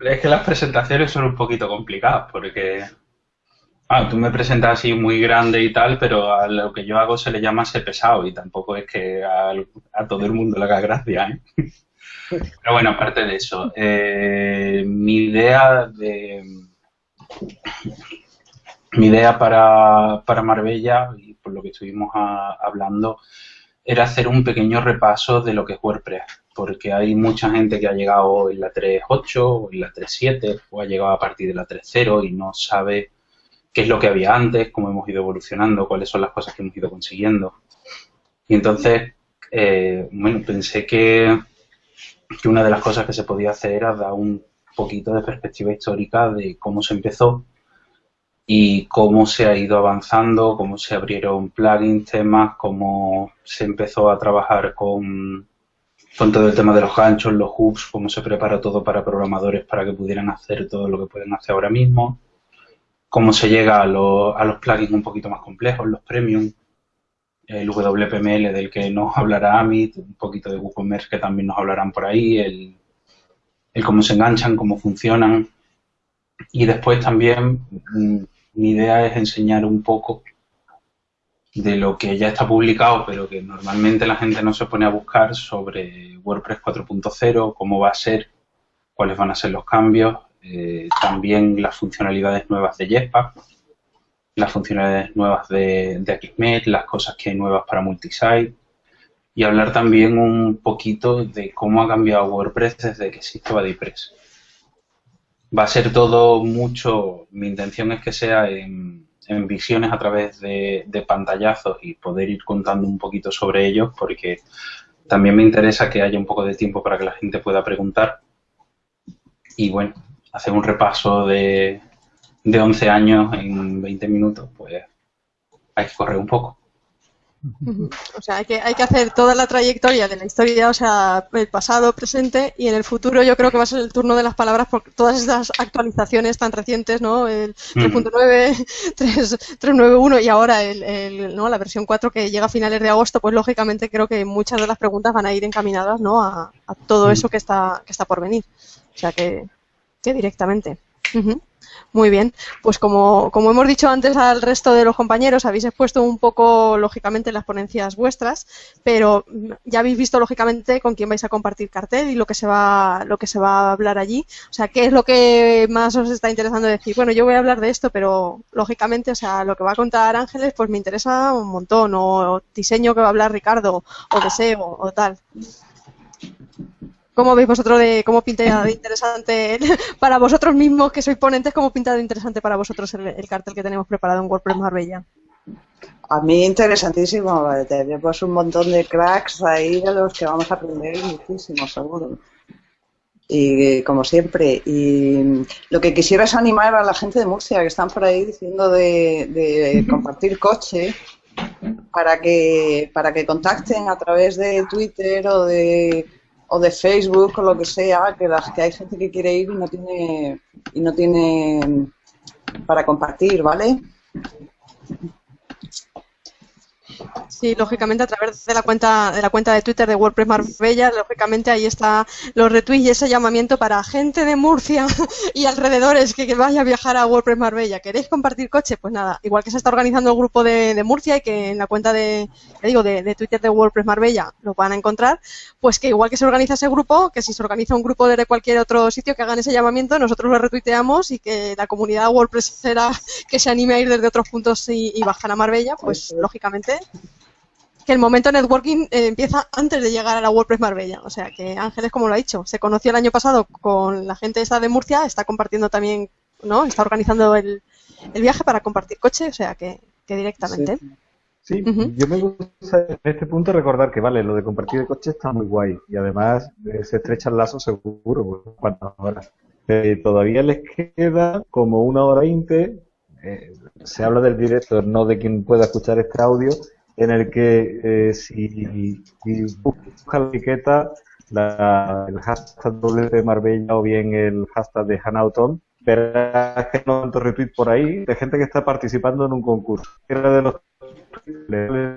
Es que las presentaciones son un poquito complicadas porque... Ah, tú me presentas así muy grande y tal, pero a lo que yo hago se le llama ser pesado y tampoco es que a, a todo el mundo le haga gracia, ¿eh? Pero bueno, aparte de eso, eh, mi idea de mi idea para, para, Marbella, y por lo que estuvimos hablando, era hacer un pequeño repaso de lo que es WordPress, porque hay mucha gente que ha llegado en la 3.8 o en la 3.7 o ha llegado a partir de la 3.0 y no sabe qué es lo que había antes, cómo hemos ido evolucionando, cuáles son las cosas que hemos ido consiguiendo. Y entonces, eh, bueno, pensé que que una de las cosas que se podía hacer era dar un poquito de perspectiva histórica de cómo se empezó y cómo se ha ido avanzando, cómo se abrieron plugins, temas, cómo se empezó a trabajar con, con todo el tema de los ganchos, los hooks, cómo se prepara todo para programadores para que pudieran hacer todo lo que pueden hacer ahora mismo, cómo se llega a, a los plugins un poquito más complejos, los premium, el WPML del que nos hablará Amit, un poquito de WooCommerce que también nos hablarán por ahí, el, el cómo se enganchan, cómo funcionan. Y después también mm, mi idea es enseñar un poco de lo que ya está publicado, pero que normalmente la gente no se pone a buscar sobre WordPress 4.0, cómo va a ser, cuáles van a ser los cambios, eh, también las funcionalidades nuevas de Jetpack, las funcionalidades nuevas de, de Akismet, las cosas que hay nuevas para multisite y hablar también un poquito de cómo ha cambiado WordPress desde que existe BuddyPress. Va a ser todo mucho, mi intención es que sea en, visiones a través de, de, pantallazos y poder ir contando un poquito sobre ellos porque también me interesa que haya un poco de tiempo para que la gente pueda preguntar y bueno, hacer un repaso de, de 11 años en 20 minutos, pues hay que correr un poco. O sea, hay que, hay que hacer toda la trayectoria de la historia, o sea, el pasado, presente y en el futuro yo creo que va a ser el turno de las palabras por todas estas actualizaciones tan recientes, ¿no? El 3.9, 391 y ahora el, ¿no? la versión 4 que llega a finales de agosto, pues lógicamente creo que muchas de las preguntas van a ir encaminadas, ¿no? A, todo eso que está, que está por venir. O sea, que, que directamente. Muy bien, pues como, como, hemos dicho antes al resto de los compañeros, habéis expuesto un poco, lógicamente, las ponencias vuestras, pero ya habéis visto, lógicamente, con quién vais a compartir cartel y lo que se va, lo que se va a hablar allí. O sea, ¿qué es lo que más os está interesando decir? Bueno, yo voy a hablar de esto, pero lógicamente, o sea, lo que va a contar Ángeles, pues me interesa un montón, o diseño que va a hablar Ricardo, o deseo, o tal. ¿Cómo veis vosotros de cómo pinta de interesante para vosotros mismos que sois ponentes, cómo pinta de interesante para vosotros el, cartel que tenemos preparado en WordPress Marbella? A mí interesantísimo, tenemos un montón de cracks ahí de los que vamos a aprender muchísimo, seguro. Y como siempre, y lo que quisiera es animar a la gente de Murcia que están por ahí diciendo de, de compartir coche para que para que contacten a través de Twitter o de o de Facebook o lo que sea, que las que hay gente que quiere ir y no tiene y no tiene para compartir, ¿vale? Sí, lógicamente a través de la cuenta de la cuenta de Twitter de WordPress Marbella, lógicamente ahí está los retweets y ese llamamiento para gente de Murcia y alrededores que, vaya a viajar a WordPress Marbella. ¿Queréis compartir coche? Pues nada, igual que se está organizando el grupo de, Murcia y que en la cuenta de, digo, de, Twitter de WordPress Marbella lo van a encontrar, pues que igual que se organiza ese grupo, que si se organiza un grupo de cualquier otro sitio que hagan ese llamamiento, nosotros lo retuiteamos y que la comunidad WordPress será que se anime a ir desde otros puntos y, y bajar a Marbella, pues lógicamente que el momento networking eh, empieza antes de llegar a la WordPress Marbella. O sea que Ángeles, como lo ha dicho, se conoció el año pasado con la gente esta de Murcia, está compartiendo también, ¿no? Está organizando el, viaje para compartir coche, o sea que, directamente. Sí, yo me gusta en este punto recordar que, vale, lo de compartir el coche está muy guay y además eh, se estrecha el lazo seguro, cuántas horas. Eh, todavía les queda como una hora veinte, se habla del director, no de quien pueda escuchar este audio, en el que eh, si, buscas la etiqueta, la, el hashtag de Marbella o bien el hashtag de Hanauton, verás que no tanto retweet por ahí de gente que está participando en un concurso. De los le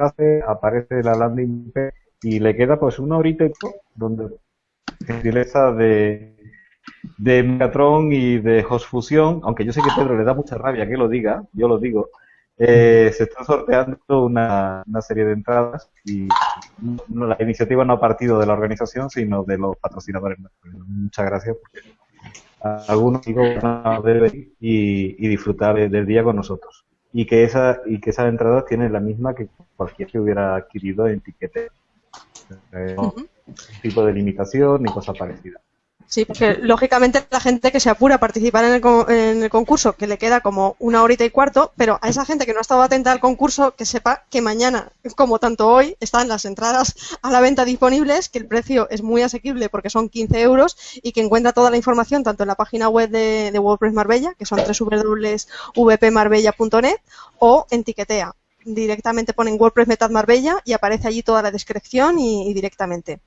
aparece la landing y le queda pues una horita y todo, donde gentileza de de Megatron y de Host Fusion, aunque yo sé que Pedro le da mucha rabia que lo diga, yo lo digo, eh, se está sorteando una, serie de entradas y la iniciativa no ha partido de la organización, sino de los patrocinadores. Muchas gracias porque algunos van a ver y, disfrutar del día con nosotros. Y que esa y que esas entradas tienen la misma que cualquier que hubiera adquirido en tiquete. Eh, tipo de limitación ni cosa parecida. Sí, porque lógicamente la gente que se apura a participar en el, concurso, que le queda como una horita y cuarto, pero a esa gente que no ha estado atenta al concurso, que sepa que mañana, como tanto hoy, están las entradas a la venta disponibles, que el precio es muy asequible porque son 15 euros y que encuentra toda la información tanto en la página web de, WordPress Marbella, que son www.vpmarbella.net, o en Tiquetea directamente ponen WordPress Metad Marbella y aparece allí toda la descripción y, directamente.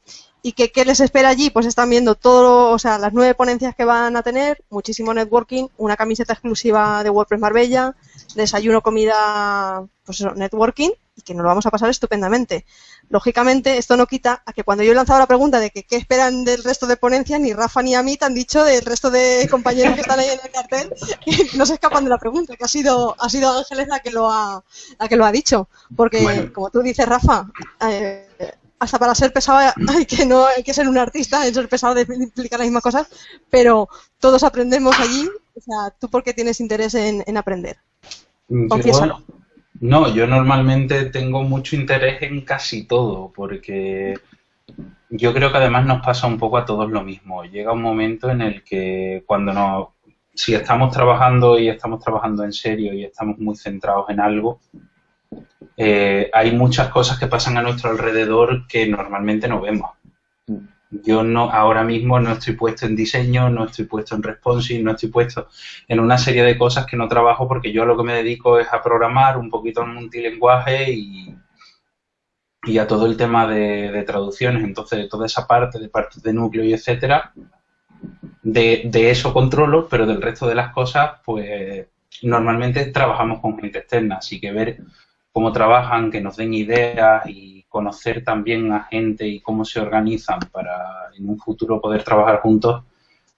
¿Y qué, les espera allí? Pues están viendo todo, o sea, las nueve ponencias que van a tener, muchísimo networking, una camiseta exclusiva de WordPress Marbella, desayuno, comida, pues eso, networking, y que nos lo vamos a pasar estupendamente. Lógicamente, esto no quita a que cuando yo he lanzado la pregunta de que qué esperan del resto de ponencias, ni Rafa ni a mí te han dicho del resto de compañeros que están ahí en el cartel que no se escapan de la pregunta, que ha sido, ha sido Ángeles la que lo ha, la que lo ha dicho. Porque, como tú dices, Rafa, eh, hasta para ser pesado hay que no hay que ser un artista en ser pesado de explicar las mismas cosas, pero todos aprendemos allí. O sea, ¿tú por qué tienes interés en, en aprender? Confiésalo. No, yo normalmente tengo mucho interés en casi todo, porque yo creo que además nos pasa un poco a todos lo mismo. Llega un momento en el que cuando nos, si estamos trabajando y estamos trabajando en serio y estamos muy centrados en algo, eh, hay muchas cosas que pasan a nuestro alrededor que normalmente no vemos. Yo no, ahora mismo no estoy puesto en diseño, no estoy puesto en responsive, no estoy puesto en una serie de cosas que no trabajo porque yo lo que me dedico es a programar un poquito en multilenguaje y, y a todo el tema de, traducciones. Entonces, toda esa parte, de parte de núcleo y etcétera, de, de eso controlo, pero del resto de las cosas, pues normalmente trabajamos con gente externa, así que ver cómo trabajan, que nos den ideas y conocer también a gente y cómo se organizan para en un futuro poder trabajar juntos,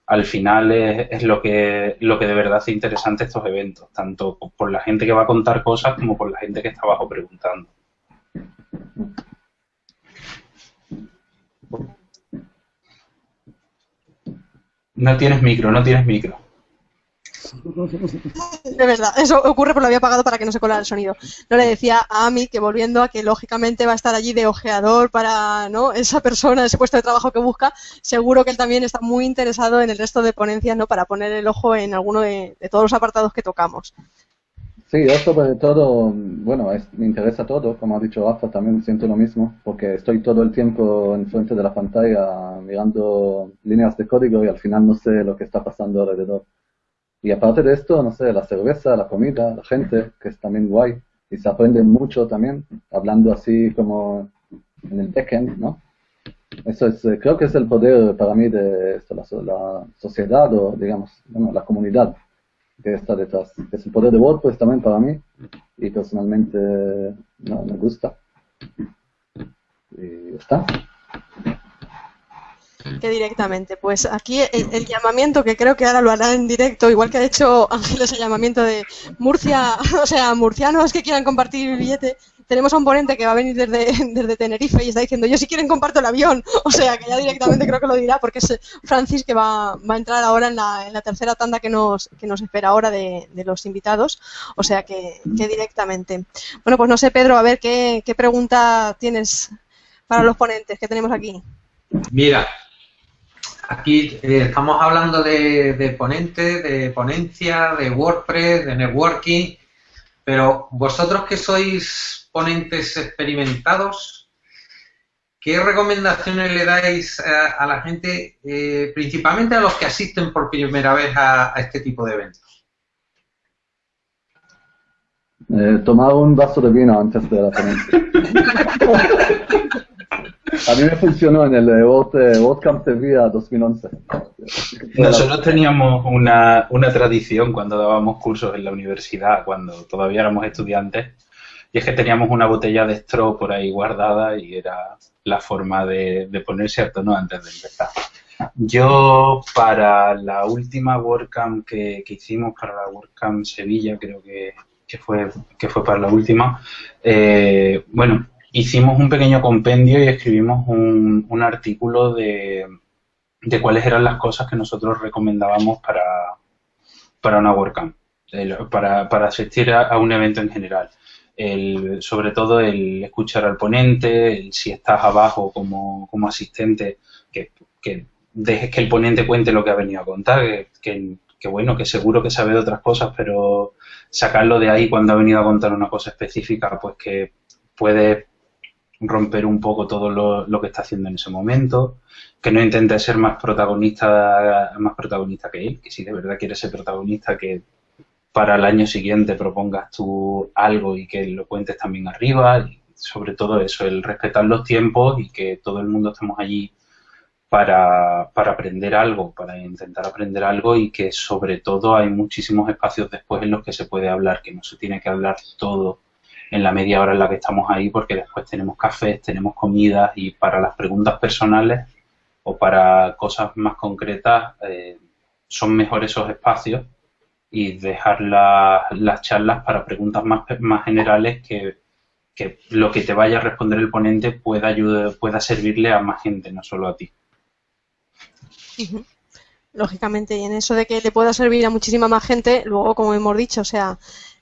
al final es, lo, que, lo que de verdad hace interesante estos eventos, tanto por la gente que va a contar cosas como por la gente que está abajo preguntando. No tienes micro, no tienes micro. De verdad, eso ocurre porque lo había pagado para que no se colara el sonido. No le decía a Ami que volviendo a que lógicamente va a estar allí de ojeador para ¿no? esa persona, ese puesto de trabajo que busca, seguro que él también está muy interesado en el resto de ponencias ¿no? para poner el ojo en alguno de, todos los apartados que tocamos. Sí, yo sobre todo, bueno, me interesa todo, como ha dicho Rafa, también siento lo mismo, porque estoy todo el tiempo en frente de la pantalla mirando líneas de código y al final no sé lo que está pasando alrededor. Y aparte de esto, no sé, la cerveza, la comida, la gente, que es también guay. Y se aprende mucho también, hablando así como en el backend, ¿no? Eso es, eh, creo que es el poder para mí de esto, la, sociedad o, digamos, bueno, la comunidad que está detrás. Es el poder de WordPress también para mí y personalmente no, me gusta. Y está que directamente. Pues aquí el, llamamiento, que creo que ahora lo hará en directo, igual que ha hecho Ángeles el llamamiento de Murcia, o sea, murcianos que quieran compartir el billete. Tenemos a un ponente que va a venir desde, desde Tenerife y está diciendo, yo si quieren comparto el avión. O sea, que ya directamente creo que lo dirá porque es Francis que va, va a entrar ahora en la, en la tercera tanda que nos, que nos espera ahora de, de los invitados. O sea, que, que directamente. Bueno, pues no sé, Pedro, a ver qué, qué pregunta tienes para los ponentes que tenemos aquí. Mira, Aquí eh, estamos hablando de, de ponentes, de ponencia, de WordPress, de networking, pero vosotros que sois ponentes experimentados, ¿qué recomendaciones le dais a, la gente, eh, principalmente a los que asisten por primera vez a, este tipo de eventos? Eh, tomar un vaso de vino antes de la ponencia. A mí me funcionó en el WordCamp Sevilla 2011. Nosotros teníamos una, una tradición cuando dábamos cursos en la universidad, cuando todavía éramos estudiantes, y es que teníamos una botella de straw por ahí guardada y era la forma de, ponerse a tono antes de empezar. Yo para la última WordCamp que, que hicimos, para la WordCamp Sevilla, creo que, que, fue, que fue para la última, eh, bueno, hicimos un pequeño compendio y escribimos un, un artículo de, de, cuáles eran las cosas que nosotros recomendábamos para, para una WordCamp, para, para asistir a, un evento en general. El, sobre todo el escuchar al ponente, el, si estás abajo como, como asistente, que, que dejes que el ponente cuente lo que ha venido a contar, que, que, bueno, que seguro que sabe de otras cosas, pero sacarlo de ahí cuando ha venido a contar una cosa específica, pues que puede romper un poco todo lo, que está haciendo en ese momento, que no intente ser más protagonista, más protagonista que él, que si de verdad quiere ser protagonista, que para el año siguiente propongas tú algo y que lo cuentes también arriba, y sobre todo eso, el respetar los tiempos y que todo el mundo estemos allí para, para aprender algo, para intentar aprender algo y que sobre todo hay muchísimos espacios después en los que se puede hablar, que no se tiene que hablar todo en la media hora en la que estamos ahí porque después tenemos cafés, tenemos comidas y para las preguntas personales o para cosas más concretas eh, son mejores esos espacios y dejar las charlas para preguntas más, más generales que, que, lo que te vaya a responder el ponente pueda, ayudar, pueda servirle a más gente, no solo a ti. Lógicamente, y en eso de que le pueda servir a muchísima más gente, luego, como hemos dicho, o sea,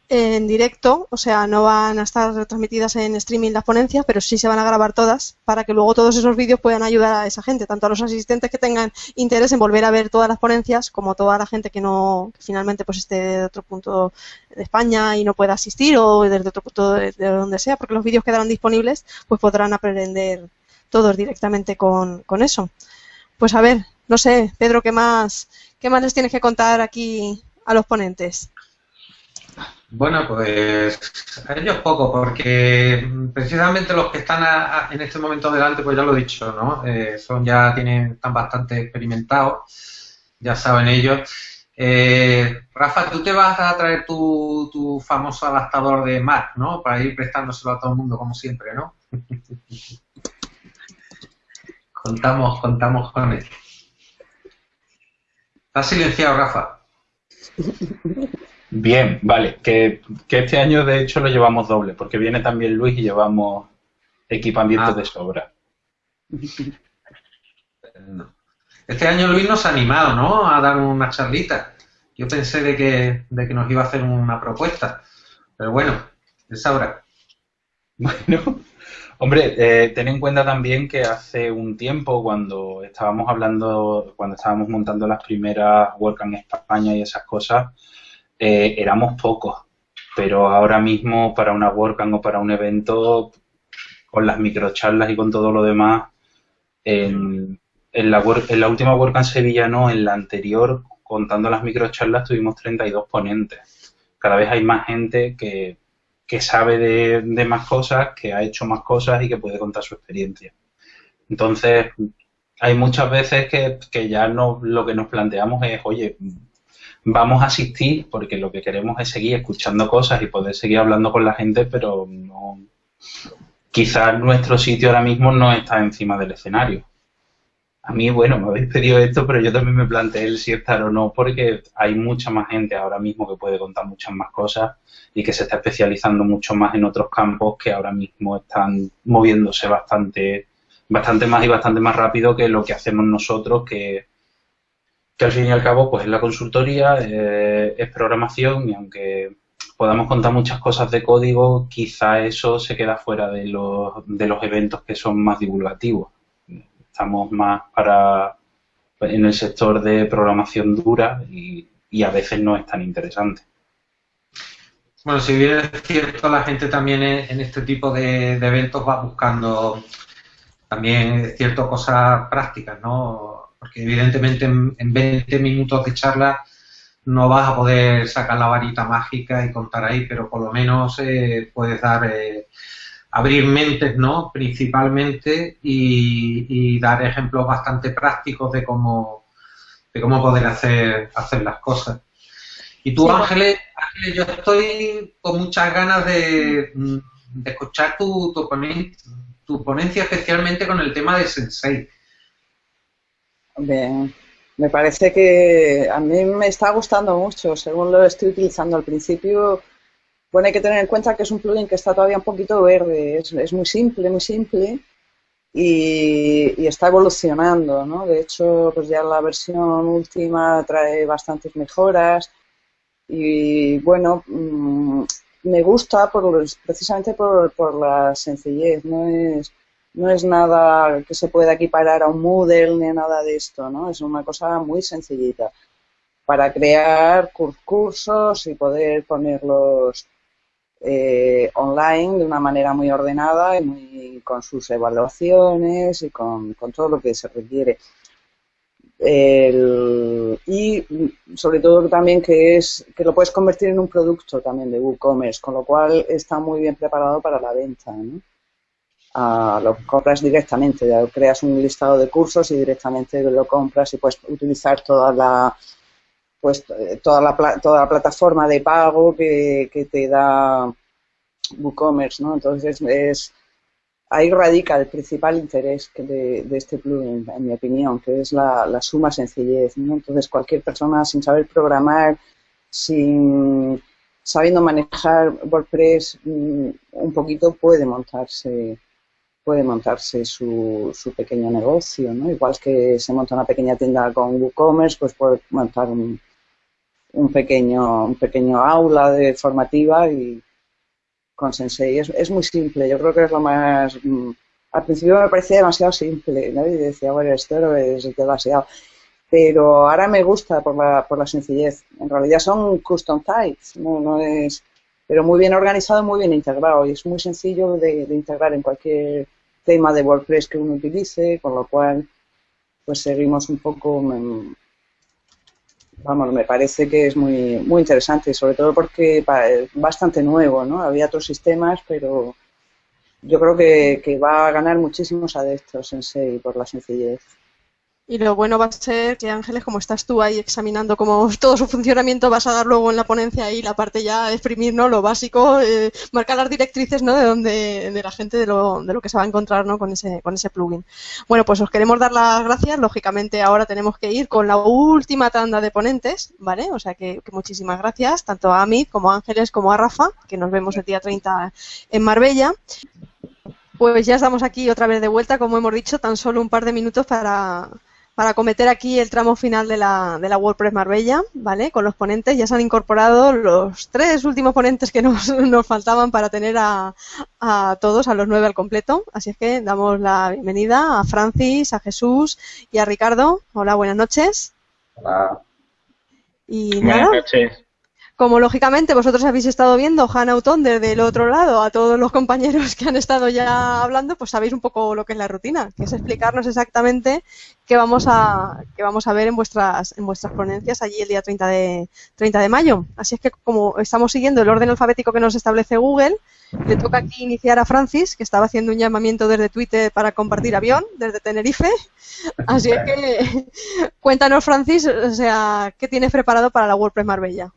en directo, o sea, no van a estar retransmitidas en streaming las ponencias, pero sí se van a grabar todas para que luego todos esos vídeos puedan ayudar a esa gente, tanto a los asistentes que tengan interés en volver a ver todas las ponencias, como a toda la gente que no, finalmente pues esté de otro punto de España y no pueda asistir o desde otro punto de, donde sea, porque los vídeos quedarán disponibles, pues podrán aprender todos directamente con, con eso. Pues a ver, no sé, Pedro, ¿qué más, qué más les tienes que contar aquí a los ponentes? Bueno, pues a ellos poco, porque precisamente los que están en este momento delante, pues ya lo he dicho, ¿no? Eh, son ya tienen, están bastante experimentados, ya saben ellos. Eh, Rafa, tú te vas a traer tu, tu famoso adaptador de Mac, ¿no? Para ir prestándoselo a todo el mundo, como siempre, ¿no? contamos, contamos con él. Está silenciado, Rafa. Bien, vale. Que, este año de hecho lo llevamos doble, porque viene también Luis y llevamos equipamiento ah. de sobra. Este año Luis nos ha animado, ¿no? A dar una charlita. Yo pensé de que, de que nos iba a hacer una propuesta. Pero bueno, es ahora. Bueno, hombre, eh, ten en cuenta también que hace un tiempo, cuando estábamos hablando, cuando estábamos montando las primeras Work en España y esas cosas, eh, éramos pocos, pero ahora mismo para una WordCamp o para un evento, con las microcharlas y con todo lo demás, en, la, en la última WordCamp Sevilla no, en la anterior, contando las microcharlas, tuvimos 32 ponentes. Cada vez hay más gente que, sabe de, de, más cosas, que ha hecho más cosas y que puede contar su experiencia. Entonces, hay muchas veces que, que ya no, lo que nos planteamos es, oye, vamos a asistir porque lo que queremos es seguir escuchando cosas y poder seguir hablando con la gente, pero no, quizás nuestro sitio ahora mismo no está encima del escenario. A mí, bueno, me habéis pedido esto, pero yo también me planteé el si estar o no, porque hay mucha más gente ahora mismo que puede contar muchas más cosas y que se está especializando mucho más en otros campos que ahora mismo están moviéndose bastante, bastante más y bastante más rápido que lo que hacemos nosotros, que que al fin y al cabo pues es la consultoría, eh, es programación y aunque podamos contar muchas cosas de código, quizá eso se queda fuera de los, de los eventos que son más divulgativos. Estamos más para en el sector de programación dura y, a veces no es tan interesante. Bueno, si bien es cierto, la gente también en este tipo de, eventos va buscando también ciertas cosas prácticas, ¿no? Porque evidentemente en, 20 minutos de charla no vas a poder sacar la varita mágica y contar ahí, pero por lo menos eh, puedes dar, eh, abrir mentes, ¿no? Principalmente y, dar ejemplos bastante prácticos de cómo, de cómo poder hacer, hacer las cosas. Y tú, Ángeles, Ángeles, yo estoy con muchas ganas de, escuchar tu, tu, ponencia, tu ponencia, especialmente con el tema de Sensei me parece que a mí me está gustando mucho, según lo estoy utilizando al principio. Bueno, hay que tener en cuenta que es un plugin que está todavía un poquito verde, es, muy simple, muy simple y, está evolucionando, ¿no? De hecho, pues ya la versión última trae bastantes mejoras y bueno, mm, me gusta por, precisamente por, por la sencillez, no es no es nada que se pueda equiparar a un Moodle ni nada de esto, ¿no? Es una cosa muy sencillita para crear cursos y poder ponerlos eh, online de una manera muy ordenada y con sus evaluaciones y con, todo lo que se requiere. y sobre todo también que es que lo puedes convertir en un producto también de WooCommerce, con lo cual está muy bien preparado para la venta. ¿no? Lo compras directamente, creas un listado de cursos y directamente lo compras y puedes utilizar toda la pues eh, toda la, toda la plataforma de pago que, te da WooCommerce, ¿no? Entonces es ahí radica el principal interés de, este plugin, en mi opinión, que es la, suma sencillez, ¿no? Entonces cualquier persona sin saber programar, sin sabiendo manejar WordPress mm, un poquito puede montarse puede montarse su, su pequeño negocio, ¿no? Igual que se monta una pequeña tienda con WooCommerce, pues puede montar un, un pequeño, un pequeño aula de formativa y con Sensei. Es, es muy simple, yo creo que es lo más... Mm, al principio me parecía demasiado simple, ¿no? Y decía, bueno, esto es demasiado. Pero ahora me gusta por la, por la sencillez. En realidad son custom types, no, no es... Pero muy bien organizado, muy bien integrado. Y es muy sencillo de, de integrar en cualquier tema de WordPress que uno utilice, con lo cual pues seguimos un poco mm, vamos, me parece que es muy, muy interesante, sobre todo porque es bastante nuevo, ¿no? Había otros sistemas, pero yo creo que, que va a ganar muchísimos adeptos en sí por la sencillez. Y lo bueno va a ser que Ángeles, como estás tú ahí examinando como todo su funcionamiento, vas a dar luego en la ponencia ahí la parte ya exprimir, ¿no? Lo básico, eh, marcar las directrices, ¿no? De donde, de la gente, de lo, de lo que se va a encontrar, ¿no? Con ese, con ese plugin. Bueno, pues os queremos dar las gracias. Lógicamente ahora tenemos que ir con la última tanda de ponentes, ¿vale? O sea que, muchísimas gracias, tanto a Amit como a Ángeles como a Rafa, que nos vemos el día 30 en Marbella. Pues ya estamos aquí otra vez de vuelta, como hemos dicho, tan solo un par de minutos para, para cometer aquí el tramo final de la, de la WordPress Marbella, ¿vale? Con los ponentes ya se han incorporado los tres últimos ponentes que nos, nos faltaban para tener a, a, todos, a los nueve al completo. Así es que damos la bienvenida a Francis, a Jesús y a Ricardo. Hola, buenas noches. Hola. Y buenas noches. Como lógicamente vosotros habéis estado viendo Hannah desde el otro lado, a todos los compañeros que han estado ya hablando, pues sabéis un poco lo que es la rutina, que es explicarnos exactamente qué vamos a, qué vamos a ver en vuestras, en vuestras ponencias allí el día 30 de, 30 de mayo. Así es que como estamos siguiendo el orden alfabético que nos establece Google, le toca aquí iniciar a Francis, que estaba haciendo un llamamiento desde Twitter para compartir avión, desde Tenerife. Así es que cuéntanos, Francis, o sea, ¿qué tienes preparado para la WordPress Marbella?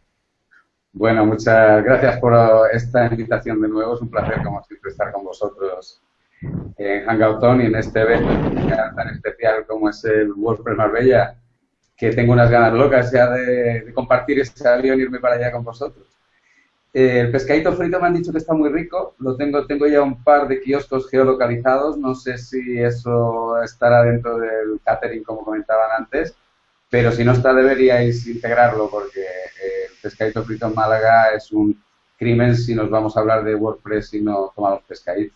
Bueno, muchas gracias por esta invitación de nuevo. Es un placer, como siempre, estar con vosotros en Hangouton y en este evento tan especial como es el WordPress Marbella, que tengo unas ganas locas ya de, compartir este avión y irme para allá con vosotros. Eh, el pescadito frito me han dicho que está muy rico. Lo tengo, tengo ya un par de kioscos geolocalizados. No sé si eso estará dentro del catering, como comentaban antes pero si no está deberíais integrarlo porque eh, el pescadito frito en Málaga es un crimen si nos vamos a hablar de WordPress y no tomamos pescadito.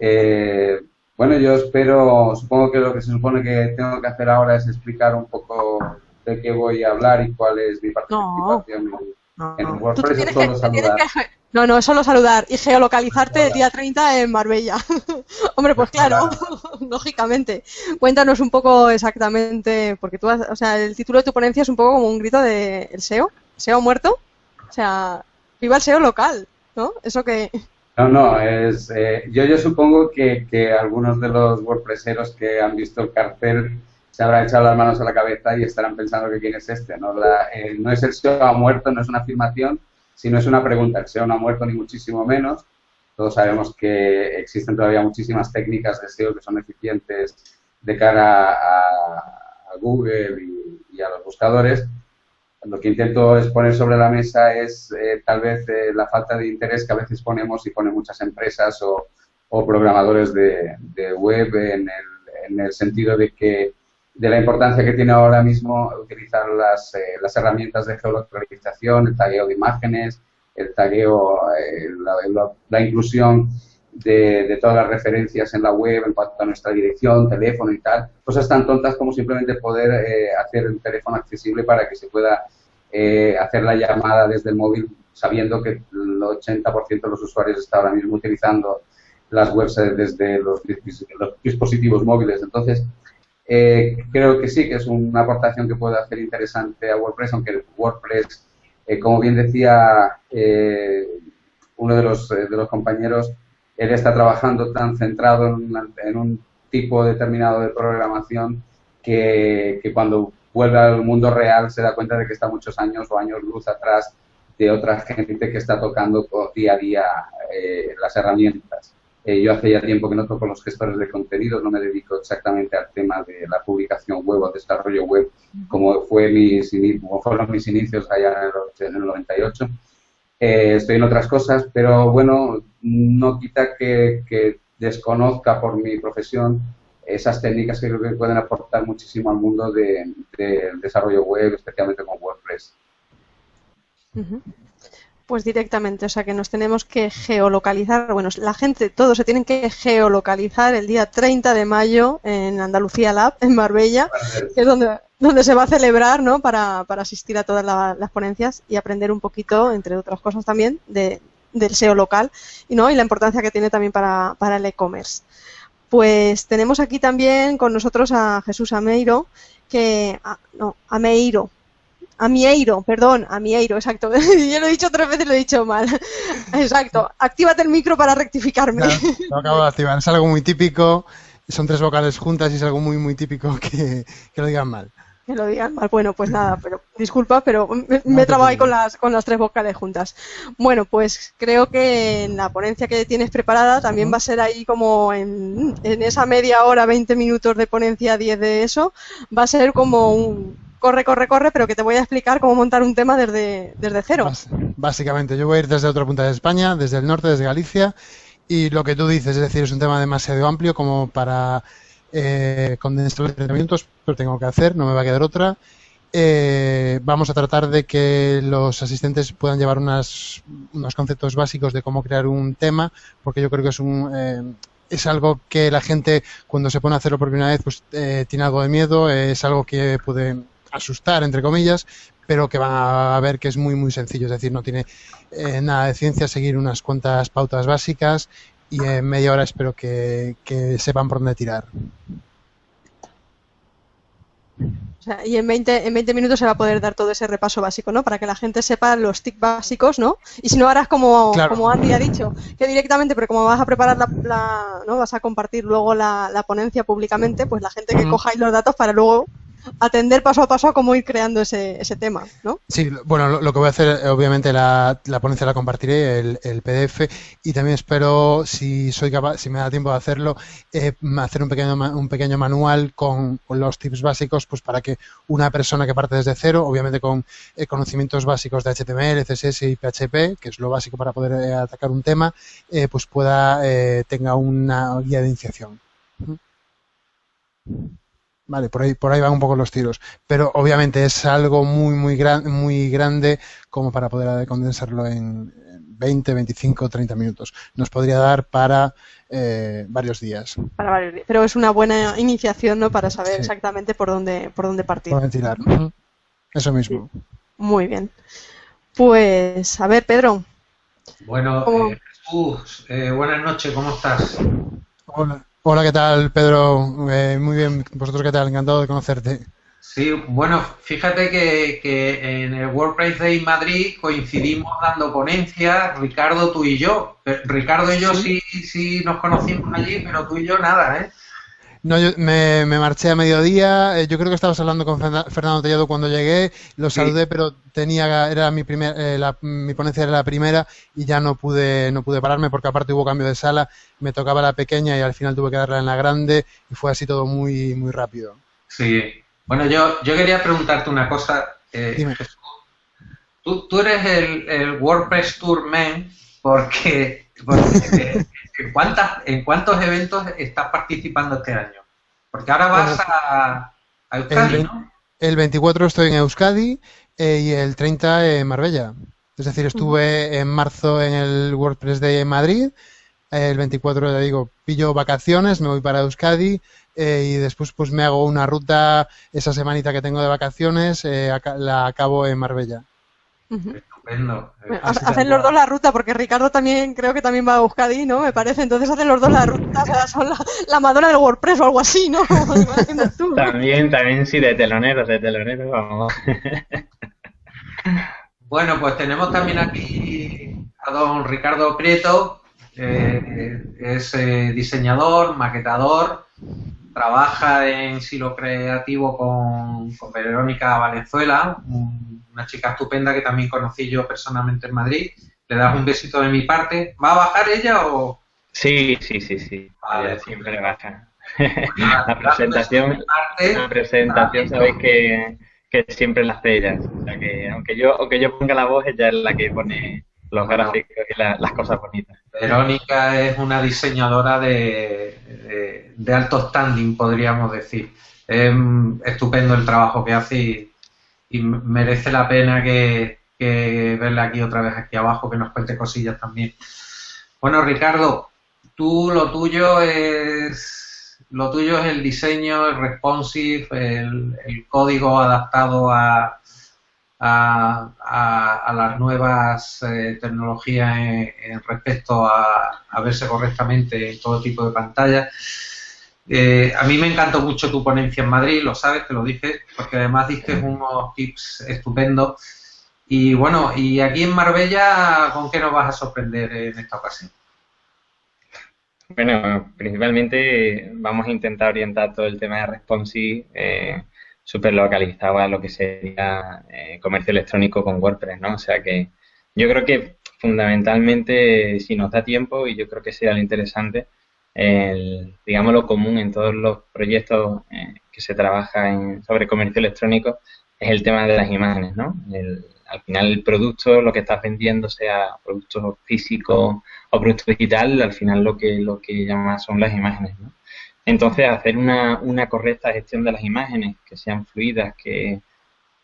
Eh, bueno, yo espero, supongo que lo que se supone que tengo que hacer ahora es explicar un poco de qué voy a hablar y cuál es mi participación en, WordPress. No, no, es solo saludar y geolocalizarte el día 30 en Marbella. Hombre, pues claro, lógicamente. Cuéntanos un poco exactamente, porque tú, o sea, el título de tu ponencia es un poco como un grito de el SEO, SEO muerto. O sea, viva el SEO local, ¿no? Eso que... No, no, es, eh, yo, yo supongo que, que algunos de los WordPresseros que han visto el cartel se habrán echado las manos a la cabeza y estarán pensando que quién es este. No, eh, no es el SEO muerto, no es una afirmación, si no es una pregunta. El SEO no ha muerto ni muchísimo menos. Todos sabemos que existen todavía muchísimas técnicas de SEO que son eficientes de cara a, Google y, a los buscadores. Lo que intento es poner sobre la mesa es eh, tal vez eh, la falta de interés que a veces ponemos y ponen muchas empresas o, programadores de, web en el, en el sentido de que de la importancia que tiene ahora mismo utilizar las, eh, las herramientas de geolocalización, el tagueo de imágenes, el tagueo, eh, la, inclusión de, todas las referencias en la web en cuanto a nuestra dirección, teléfono y tal. Cosas tan tontas como simplemente poder eh, hacer el teléfono accesible para que se pueda eh, hacer la llamada desde el móvil sabiendo que el 80% de los usuarios está ahora mismo utilizando las webs desde los, dispositivos móviles. Entonces, eh, creo que sí, que es una aportación que puede hacer interesante a WordPress, aunque WordPress, como bien decía uno de los, de los compañeros, él está trabajando tan centrado en, un tipo determinado de programación que, cuando vuelve al mundo real se da cuenta de que está muchos años o años luz atrás de otra gente que está tocando día a día eh, las herramientas. Eh, yo hace ya tiempo que no toco los gestores de contenidos, no me dedico exactamente al tema de la publicación web o desarrollo web, como, fue mis, como fueron mis inicios allá en el, en el 98 eh, estoy en otras cosas, pero bueno, no quita que, desconozca por mi profesión esas técnicas que creo que pueden aportar muchísimo al mundo del desarrollo web, especialmente con WordPress. Pues directamente, o sea que nos tenemos que geolocalizar. Bueno, la gente, todos se tienen que geolocalizar el día 30 de mayo en Andalucía Lab, en Marbella, que es donde, donde se va a celebrar, ¿no? Para, para asistir a todas las ponencias y aprender un poquito, entre otras cosas también, de, del SEO local y, ¿no? y la importancia que tiene también para, para el e-commerce. Pues tenemos aquí también con nosotros a Jesús Ameiro, que, ah, no, Ameiro, Amieiro, perdón, Amieiro, exacto. Yo lo he dicho tres veces lo he dicho mal. Exacto. Actívate el micro para rectificarme. lo acabo de activar. Es algo muy típico. Son tres vocales juntas y es algo muy, muy típico que, lo digan mal. Que lo digan mal. Bueno, pues nada, pero disculpa, pero me, he trabado ahí con las, con las tres vocales juntas. Bueno, pues creo que en la ponencia que tienes preparada también va a ser ahí como en, en esa media hora, 20 minutos de ponencia, 10 de eso, va a ser como un, corre, corre, corre, pero que te voy a explicar cómo montar un tema desde, desde cero. Básicamente, yo voy a ir desde otra punta de España, desde el norte, desde Galicia, y lo que tú dices, es decir, es un tema demasiado amplio como para eh, condensar los 30 minutos, pero tengo que hacer, no me va a quedar otra. Eh, vamos a tratar de que los asistentes puedan llevar unas, unos conceptos básicos de cómo crear un tema, porque yo creo que es un... Eh, es algo que la gente cuando se pone a hacerlo por primera vez pues eh, tiene algo de miedo, es algo que puede asustar, entre comillas, pero que van a ver que es muy, muy sencillo. Es decir, no tiene eh, nada de ciencia seguir unas cuantas pautas básicas y en media hora espero que, sepan por dónde tirar. y en 20, en 20 minutos se va a poder dar todo ese repaso básico, ¿no? Para que la gente sepa los tics básicos, ¿no? Y si no harás como, como Andy ha dicho, que directamente, pero como vas a preparar la, ¿no? Vas a compartir luego la, ponencia públicamente, pues la gente que coja ahí los datos para luego atender paso a paso a cómo ir creando ese, ese tema, ¿no? Sí, bueno, lo, que voy a hacer, obviamente, la, la ponencia la compartiré, el, el, PDF, y también espero, si soy capaz, si me da tiempo de hacerlo, eh, hacer un pequeño, un pequeño manual con, los tips básicos, pues para que una persona que parte desde cero, obviamente con eh, conocimientos básicos de HTML, CSS y PHP, que es lo básico para poder eh, atacar un tema, pues pueda, tenga una guía de iniciación. Vale, por ahí, por ahí van un poco los tiros. Pero obviamente es algo muy, muy, gran, muy grande como para poder condensarlo en 20, 25, 30 minutos. Nos podría dar para eh, varios días. Para varios días. Pero es una buena iniciación, ¿no? Para saber exactamente por dónde, por dónde partir. Por dónde tirar. Eso mismo. Muy bien. Pues, a ver, Pedro. Bueno, eh, Jesús, eh, buenas noches, ¿cómo estás? Hola. Hola, ¿qué tal, Pedro? Eh, muy bien, ¿vosotros qué tal? Encantado de conocerte. Sí, bueno, fíjate que, en el WordPress Day Madrid coincidimos dando ponencias, Ricardo, tú y yo. Ricardo y yo sí, sí nos conocimos allí, pero tú y yo nada, ¿eh? No, yo me, marché a mediodía. Eh, yo creo que estabas hablando con Fernando Tellado cuando llegué. Lo saludé, pero tenía era mi primer, eh, mi ponencia era la primera y ya no pude no pude pararme porque aparte hubo cambio de sala. Me tocaba la pequeña y al final tuve que darla en la grande y fue así todo muy muy rápido. Sí. Bueno, yo yo quería preguntarte una cosa. Eh, Dime. Tú, tú eres el, el WordPress Tour Man porque, porque ¿En, cuántas, ¿En cuántos eventos estás participando este año? Porque ahora vas a, Euskadi, el, ¿no? El 24 estoy en Euskadi eh, y el 30 en Marbella. Es decir, estuve en marzo en el WordPress de Madrid, el 24, ya digo, pillo vacaciones, me voy para Euskadi eh, y después pues me hago una ruta esa semanita que tengo de vacaciones, eh, la acabo en Marbella. Estupendo. hacen los dos la ruta, porque Ricardo también creo que también va a Euskadi, ¿no? Me parece. Entonces hacen los dos la ruta, o sea, son la, Madonna del WordPress o algo así, ¿no? también, también sí, de teloneros, de teloneros, vamos. bueno, pues tenemos también aquí a don Ricardo Prieto, eh, es eh, diseñador, maquetador, trabaja en Silo Creativo con, con Verónica Valenzuela, una chica estupenda que también conocí yo personalmente en Madrid. Le das un besito de mi parte. ¿Va a bajar ella o...? Sí, sí, sí, sí. siempre baja. la presentación, la presentación sabéis que, que siempre la hace ella. O sea que aunque yo, aunque yo ponga la voz, ella es la que pone los gráficos y las cosas bonitas. Verónica es una diseñadora de, de, alto standing, podríamos decir. Es estupendo el trabajo que hace y, y merece la pena que, que verla aquí otra vez aquí abajo, que nos cuente cosillas también. Bueno, Ricardo, tú lo tuyo es lo tuyo es el diseño, el responsive, el, el código adaptado a, a, a, las nuevas eh, tecnologías en, respecto a, a, verse correctamente en todo tipo de pantallas. Eh, a mí me encantó mucho tu ponencia en Madrid, lo sabes, te lo dije, porque además diste unos tips estupendos. Y bueno, y aquí en Marbella, ¿con qué nos vas a sorprender en esta ocasión? Bueno, principalmente vamos a intentar orientar todo el tema de responsive eh, súper localizado a lo que sería eh, comercio electrónico con WordPress, ¿no? O sea que yo creo que fundamentalmente, si nos da tiempo, y yo creo que sería lo interesante, el, digamos, lo común en todos los proyectos eh, que se trabaja en, sobre comercio electrónico es el tema de las imágenes, ¿no? al final el producto, lo que estás vendiendo, sea producto físico o producto digital, al final lo que lo que llama son las imágenes, ¿no? Entonces, hacer una, una correcta gestión de las imágenes, que sean fluidas, que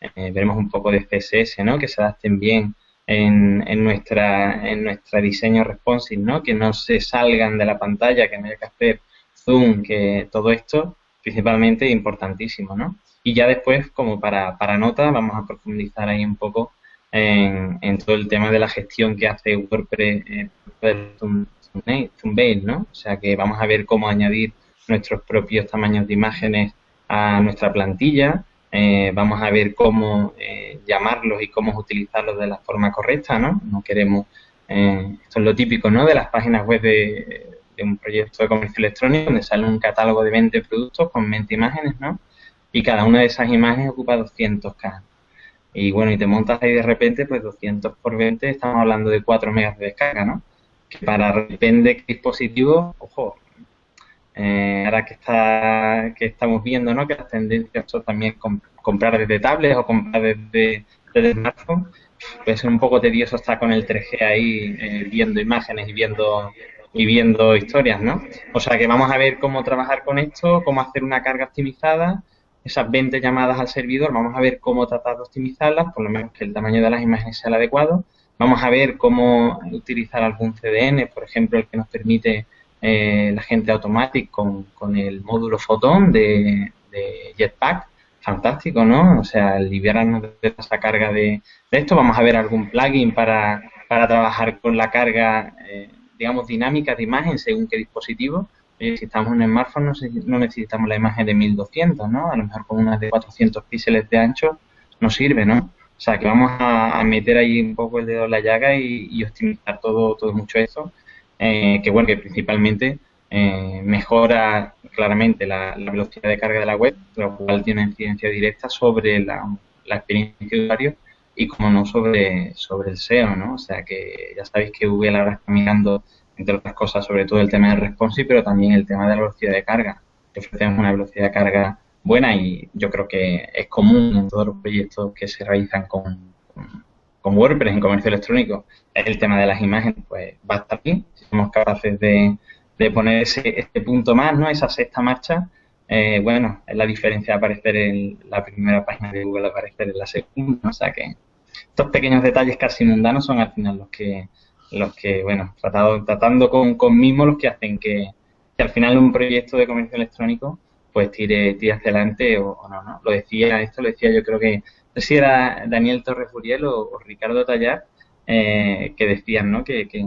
eh, veremos un poco de CSS, ¿no? Que se adapten bien en, en, nuestra, en nuestro diseño responsive, ¿no? Que no se salgan de la pantalla, que no haya que hacer zoom, que todo esto principalmente importantísimo, ¿no? Y ya después, como para, para nota, vamos a profundizar ahí un poco en, en todo el tema de la gestión que hace WordPress eh, ¿no? O sea que vamos a ver cómo añadir nuestros propios tamaños de imágenes a nuestra plantilla, eh, vamos a ver cómo eh, llamarlos y cómo utilizarlos de la forma correcta, ¿no? No queremos, eh, esto es lo típico, ¿no? De las páginas web de, un proyecto de comercio electrónico donde sale un catálogo de 20 productos con 20 imágenes, ¿no? Y cada una de esas imágenes ocupa 200K. Y bueno, y te montas ahí de repente, pues 200 por 20, estamos hablando de 4 megas de descarga, ¿no? Que para depende de qué dispositivo, ojo, eh, ahora que está que estamos viendo ¿no? que las tendencias son también comprar desde tablets o comprar desde, desde smartphone, puede ser un poco tedioso estar con el 3G ahí eh, viendo imágenes y viendo y viendo historias, ¿no? O sea que vamos a ver cómo trabajar con esto, cómo hacer una carga optimizada, esas 20 llamadas al servidor, vamos a ver cómo tratar de optimizarlas, por lo menos que el tamaño de las imágenes sea el adecuado. Vamos a ver cómo utilizar algún CDN, por ejemplo, el que nos permite eh, la gente Automatic con, con, el módulo Photon de, Jetpack. Fantástico, ¿no? O sea, liberarnos de esa carga de, esto. Vamos a ver algún plugin para, para trabajar con la carga, eh, digamos, dinámica de imagen según qué dispositivo. si estamos en un smartphone no, necesitamos la imagen de 1200, ¿no? A lo mejor con una de 400 píxeles de ancho nos sirve, ¿no? O sea, que vamos a, meter ahí un poco el dedo en la llaga y, y optimizar todo, todo mucho eso eh, que bueno, que principalmente eh, mejora claramente la, velocidad de carga de la web, lo cual tiene incidencia directa sobre la, experiencia de usuario y como no sobre, sobre el SEO, ¿no? O sea que ya sabéis que Google ahora está mirando, entre otras cosas, sobre todo el tema del responsive, pero también el tema de la velocidad de carga. Ofrecemos una velocidad de carga buena y yo creo que es común en todos los proyectos que se realizan con, WordPress en comercio electrónico el tema de las imágenes, pues va a estar bien. Somos capaces de, poner ese, este punto más, ¿no? Esa sexta marcha, eh, bueno, es la diferencia de aparecer en la primera página de Google aparecer en la segunda. O sea que estos pequeños detalles casi mundanos son al final los que los que, bueno, tratado, tratando con, con mismos los que hacen que, al final un proyecto de comercio electrónico pues tire, tire hacia adelante o, no, ¿no? Lo decía, esto lo decía yo creo que, no sé si era Daniel Torres Furiel o, Ricardo Tallar, eh, que decían, ¿no? Que, que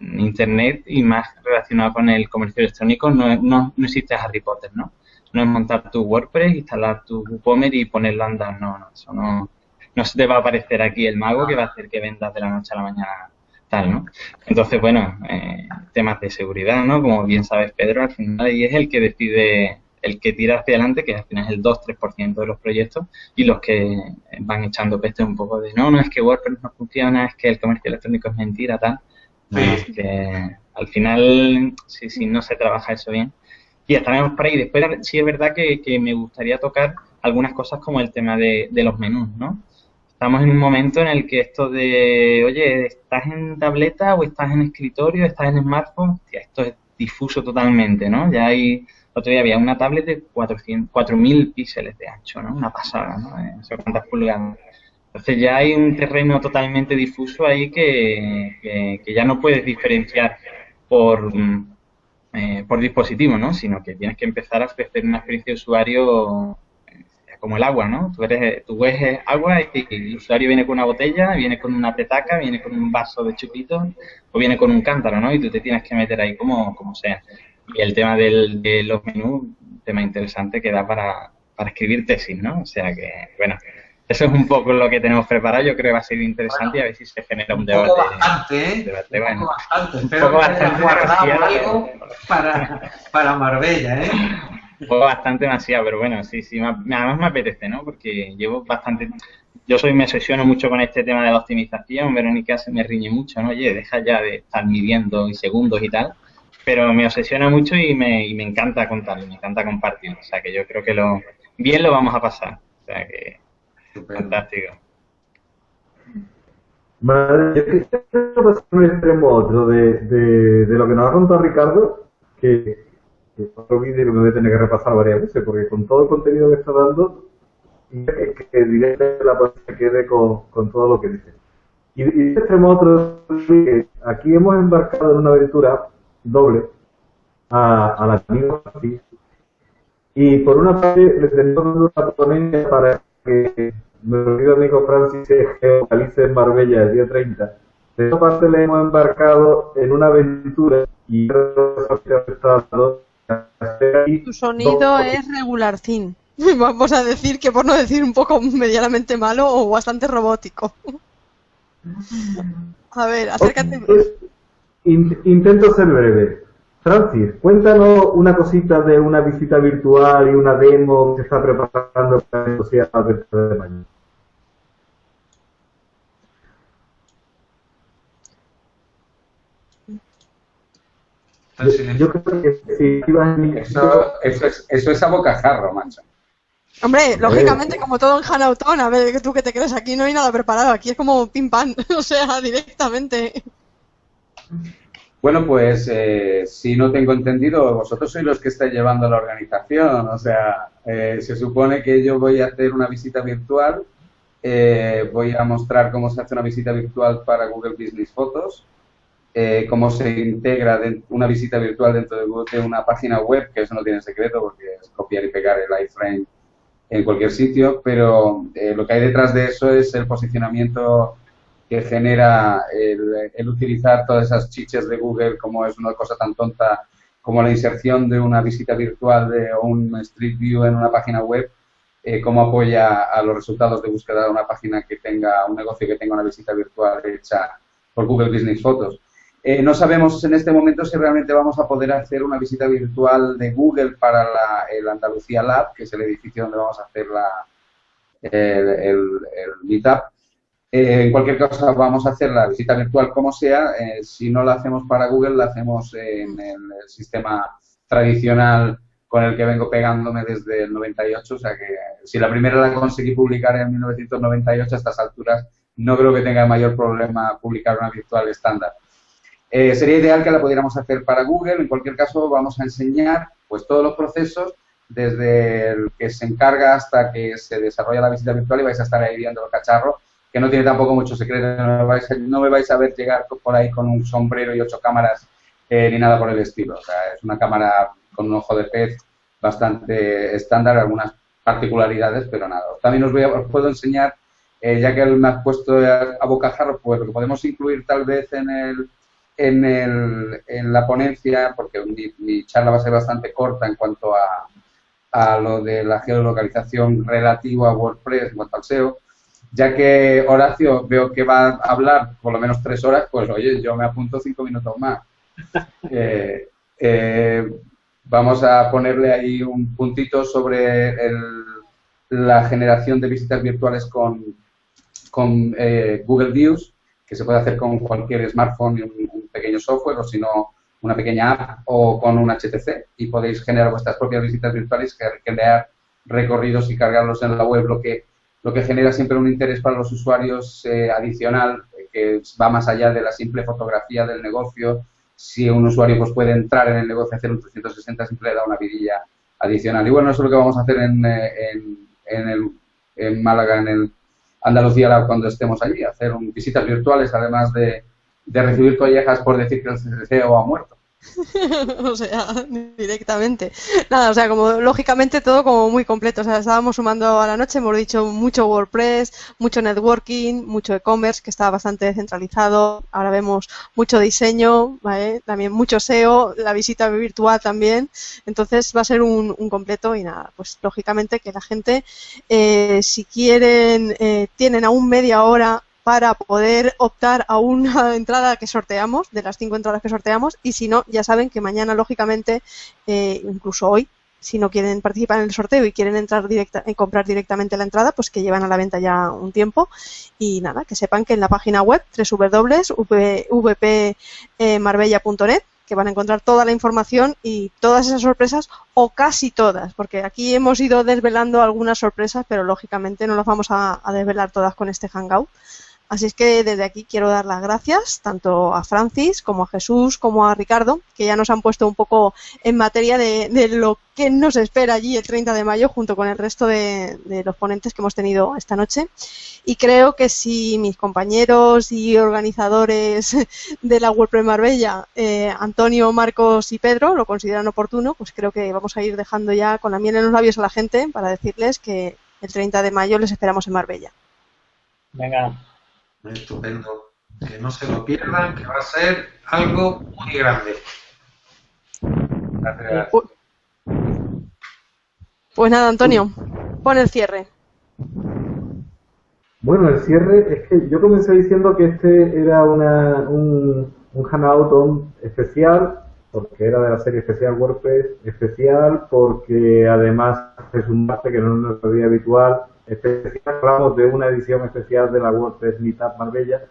en, Internet y más relacionado con el comercio electrónico no, no, no existe Harry Potter, ¿no? no es montar tu WordPress, instalar tu WooCommerce y ponerlo a andar, no, no, eso no, no se te va a aparecer aquí el mago que va a hacer que vendas de la noche a la mañana tal, ¿no? Entonces, bueno, eh, temas de seguridad, ¿no? Como bien sabes, Pedro, al final y es el que decide, el que tira hacia adelante, que al final es el 2-3% de los proyectos, y los que van echando peste un poco de, no, no, es que WordPress no funciona, es que el comercio electrónico es mentira, tal. Al final, si, no se trabaja eso bien, y estaremos por ahí. Después sí es verdad que, me gustaría tocar algunas cosas como el tema de, los menús, ¿no? Estamos en un momento en el que esto de, oye, ¿estás en tableta o estás en escritorio, estás en smartphone? esto es difuso totalmente, ¿no? Ya hay, otro día había una tablet de 4.000 píxeles de ancho, ¿no? Una pasada, ¿no? Sé cuántas pulgadas. Entonces ya hay un terreno totalmente difuso ahí que, que ya no puedes diferenciar por, eh, por dispositivo, ¿no? Sino que tienes que empezar a ofrecer una experiencia de usuario eh, como el agua, ¿no? Tú, eres, tú ves agua y, el usuario viene con una botella, viene con una petaca, viene con un vaso de chupito o viene con un cántaro, ¿no? Y tú te tienes que meter ahí como, como sea. Y el tema del, de los menús, tema interesante que da para, para escribir tesis, ¿no? O sea que, bueno, eso es un poco lo que tenemos preparado. Yo creo que va a ser interesante y a ver si se genera un, debate. Poco bastante, ¿eh? Debate, un poco bastante. Espero que bastante guardado algo para, para Marbella, ¿eh? Un poco bastante demasiado, pero bueno, sí, sí, además me apetece, ¿no? Porque llevo bastante... Yo soy me obsesiono mucho con este tema de la optimización, Verónica se me riñe mucho, ¿no? Oye, deja ya de estar midiendo y segundos y tal, pero me obsesiona mucho y me, y me encanta contarlo, me encanta compartirlo, o sea que yo creo que lo bien lo vamos a pasar, o sea que Fantástico. Vale, yo quisiera pasar un extremo a otro de, de, de, lo que nos ha contado Ricardo, que, que otro vídeo me voy a tener que repasar varias veces, porque con todo el contenido que está dando, que, que directamente la se quede con, con todo lo que dice. Y, y de extremo a otro, que aquí hemos embarcado en una aventura doble a, a la amiga y por una parte le tenemos una ponencia para que mi querido amigo Francis se geolocalice en Marbella el día 30. De esta parte le hemos embarcado en una aventura y tu sonido es regularcín. Vamos a decir que por no decir un poco medianamente malo o bastante robótico. A ver, acércate. Pues, intento ser breve. Francis, cuéntanos una cosita de una visita virtual y una demo que está preparando para la sociedad de mañana. Yo creo que si eso, eso, es, eso es a bocajarro, macho. Hombre, lógicamente, como todo en Hanauton, a ver, tú que te crees aquí, no hay nada preparado, aquí es como pim pam, o sea, directamente. Bueno, pues eh, si no tengo entendido, vosotros sois los que estáis llevando la organización. O sea, eh, se supone que yo voy a hacer una visita virtual, eh, voy a mostrar cómo se hace una visita virtual para Google Business Photos, cómo se integra una visita virtual dentro de, una página web, que eso no tiene secreto porque es copiar y pegar el iframe en cualquier sitio, pero lo que hay detrás de eso es el posicionamiento que genera el, utilizar todas esas chiches de Google como es una cosa tan tonta como la inserción de una visita virtual de, o un Street View en una página web, eh, cómo apoya a los resultados de búsqueda de una página que tenga un negocio que tenga una visita virtual hecha por Google Business Photos. Eh, no sabemos en este momento si realmente vamos a poder hacer una visita virtual de Google para el Andalucía Lab, que es el edificio donde vamos a hacer la, el Meetup eh, en cualquier caso, vamos a hacer la visita virtual como sea. Eh, si no la hacemos para Google, la hacemos en el sistema tradicional con el que vengo pegándome desde el 98. O sea que si la primera la conseguí publicar en 1998, a estas alturas no creo que tenga mayor problema publicar una virtual estándar. Eh, sería ideal que la pudiéramos hacer para Google. En cualquier caso, vamos a enseñar pues todos los procesos desde el que se encarga hasta que se desarrolla la visita virtual y vais a estar ahí viendo el cacharro que no tiene tampoco mucho secreto, no me vais no me vais a ver llegar por ahí con un sombrero y ocho cámaras eh, ni nada por el estilo. O sea, es una cámara con un ojo de pez bastante estándar, algunas particularidades, pero nada. También os, voy a, puedo enseñar, eh, ya que me ha puesto a, a bocajarro, pues lo que podemos incluir tal vez en el, en, el, en la ponencia, porque mi, mi charla va a ser bastante corta en cuanto a, a lo de la geolocalización relativo a WordPress en cuanto al SEO, ya que Horacio veo que va a hablar por lo menos tres horas, pues oye, yo me apunto cinco minutos más. Eh, eh, vamos a ponerle ahí un puntito sobre el- la generación de visitas virtuales con, con eh, Google Views, que se puede hacer con cualquier smartphone y un, un pequeño software, o si no, una pequeña app o con un HTC, y podéis generar vuestras propias visitas virtuales, crear recorridos y cargarlos en la web, lo que, lo que genera siempre un interés para los usuarios eh, adicional, que va más allá de la simple fotografía del negocio. Si un usuario pues, puede entrar en el negocio y hacer un 360, siempre le da una vidilla adicional. Y bueno, eso es lo que vamos a hacer en, eh, en, en, el, en Málaga, en el Andalucía cuando estemos allí, hacer un- visitas virtuales, además de, de recibir collejas por decir que el CEO ha muerto. o sea, directamente. Nada, o sea, como lógicamente todo como muy completo. O sea, estábamos sumando a la noche, hemos dicho mucho WordPress, mucho networking, mucho e-commerce, que está bastante descentralizado. Ahora vemos mucho diseño, ¿vale? También mucho SEO, la visita virtual también. Entonces va a ser un, un completo y nada, pues lógicamente que la gente, eh, si quieren, eh, tienen aún media hora para poder optar a una entrada que sorteamos, de las cinco entradas que sorteamos, y si no, ya saben que mañana, lógicamente, eh, incluso hoy, si no quieren participar en el sorteo y quieren entrar directa, eh, comprar directamente la entrada, pues que llevan a la venta ya un tiempo. Y nada, que sepan que en la página web www.vpmarbella.net que van a encontrar toda la información y todas esas sorpresas o casi todas, porque aquí hemos ido desvelando algunas sorpresas, pero lógicamente no las vamos a desvelar todas con este hangout. Así es que desde aquí quiero dar las gracias tanto a Francis como a Jesús como a Ricardo, que ya nos han puesto un poco en materia de, lo que nos espera allí el 30 de mayo junto con el resto de, de los ponentes que hemos tenido esta noche. Y creo que si mis compañeros y organizadores de la WordPress Marbella, eh, Antonio, Marcos y Pedro, lo consideran oportuno, pues creo que vamos a ir dejando ya con la miel en los labios a la gente para decirles que el 30 de mayo les esperamos en Marbella. Venga. Estupendo. Que no se lo pierdan, que va a ser algo muy grande. Gracias. Pues nada, Antonio, pon el cierre. Bueno, el cierre es que yo comencé diciendo que este era una, un, un hangout especial, porque era de la serie especial WordPress, especial porque además es un martes que no es nuestro día habitual, especial, hablamos de una edición especial de la WordPress Meetup Marbella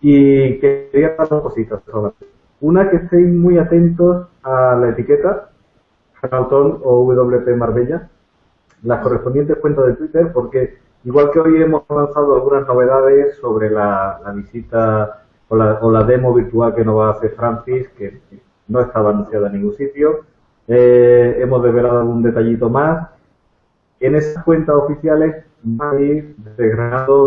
y quería dar dos cositas solamente. Una, que estéis muy atentos a la etiqueta, Hangouton o WP Marbella, las correspondientes cuentas de Twitter, porque igual que hoy hemos lanzado algunas novedades sobre la, la visita o la, o la demo virtual que nos va a hacer Francis, que no estaba anunciada en ningún sitio, eh, hemos desvelado algún detallito más. En esas cuentas oficiales van a ir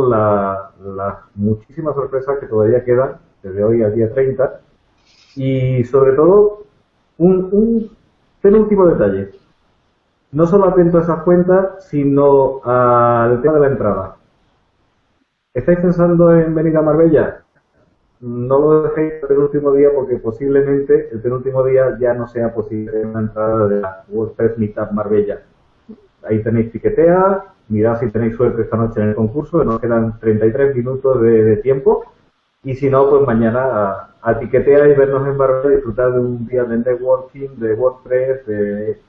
la- las muchísimas sorpresas que todavía quedan desde hoy al día 30 y sobre todo un, un penúltimo detalle. No solo atento a esas cuentas, sino al tema de la entrada. ¿Estáis pensando en venir a Marbella? No lo dejéis el último día porque posiblemente el penúltimo día ya no sea posible una entrada de la WordPress Meetup Marbella. Ahí tenéis tiquetea, mirad si tenéis suerte esta noche en el concurso, que nos quedan 33 minutos de, de tiempo. Y si no, pues mañana a, a tiquetear y vernos en Marbella, disfrutar de un día de networking, de WordPress de-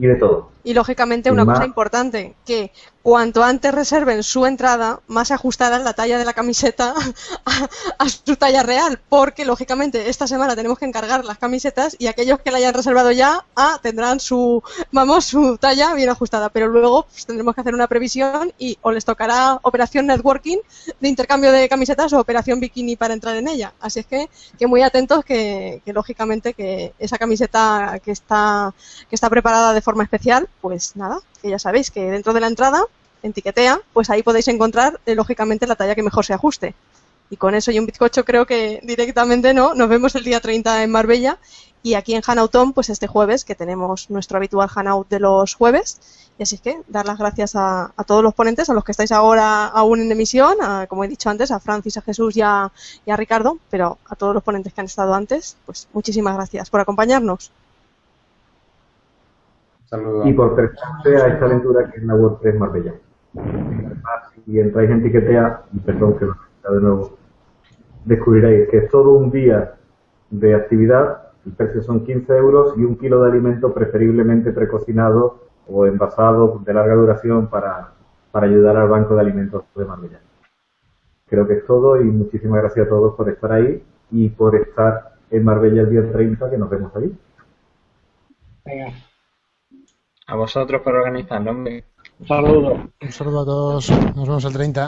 y de todo. Y lógicamente una más- cosa importante, que cuanto antes reserven su entrada, más se ajustará la talla de la camiseta a, a su talla real, porque lógicamente esta semana tenemos que encargar las camisetas y aquellos que la hayan reservado ya ah, tendrán su, vamos, su talla bien ajustada, pero luego pues, tendremos que hacer una previsión y o les tocará operación networking de intercambio de camisetas o operación bikini para entrar en ella. Así es que, que muy atentos que, que lógicamente que esa camiseta que está, que está preparada de forma especial, pues nada, que ya sabéis que dentro de la entrada en Tiquetea, pues ahí podéis encontrar, eh, lógicamente, la talla que mejor se ajuste. Y con eso y un bizcocho creo que directamente no. Nos vemos el día 30 en Marbella y aquí en Hanauton, pues este jueves, que tenemos nuestro habitual Hanout de los jueves. Y así que dar las gracias a, a todos los ponentes, a los que estáis ahora aún en emisión, a, como he dicho antes, a Francis, a Jesús y a, y a Ricardo, pero a todos los ponentes que han estado antes, pues muchísimas gracias por acompañarnos. Saludos. Y por prestarse a esta aventura que es la WordPress Marbella. Además, si entráis en Tiquetea, y perdón que lo de nuevo, descubriréis que es todo un día de actividad, el precio son 15 euros y un kilo de alimento preferiblemente precocinado o envasado de larga duración para, para ayudar al Banco de Alimentos de Marbella. Creo que es todo y muchísimas gracias a todos por estar ahí y por estar en Marbella el día 30, que nos vemos allí. Venga, A vosotros por organizarlo, hombre. Un saludo. Un saludo a todos. Nos vemos el 30.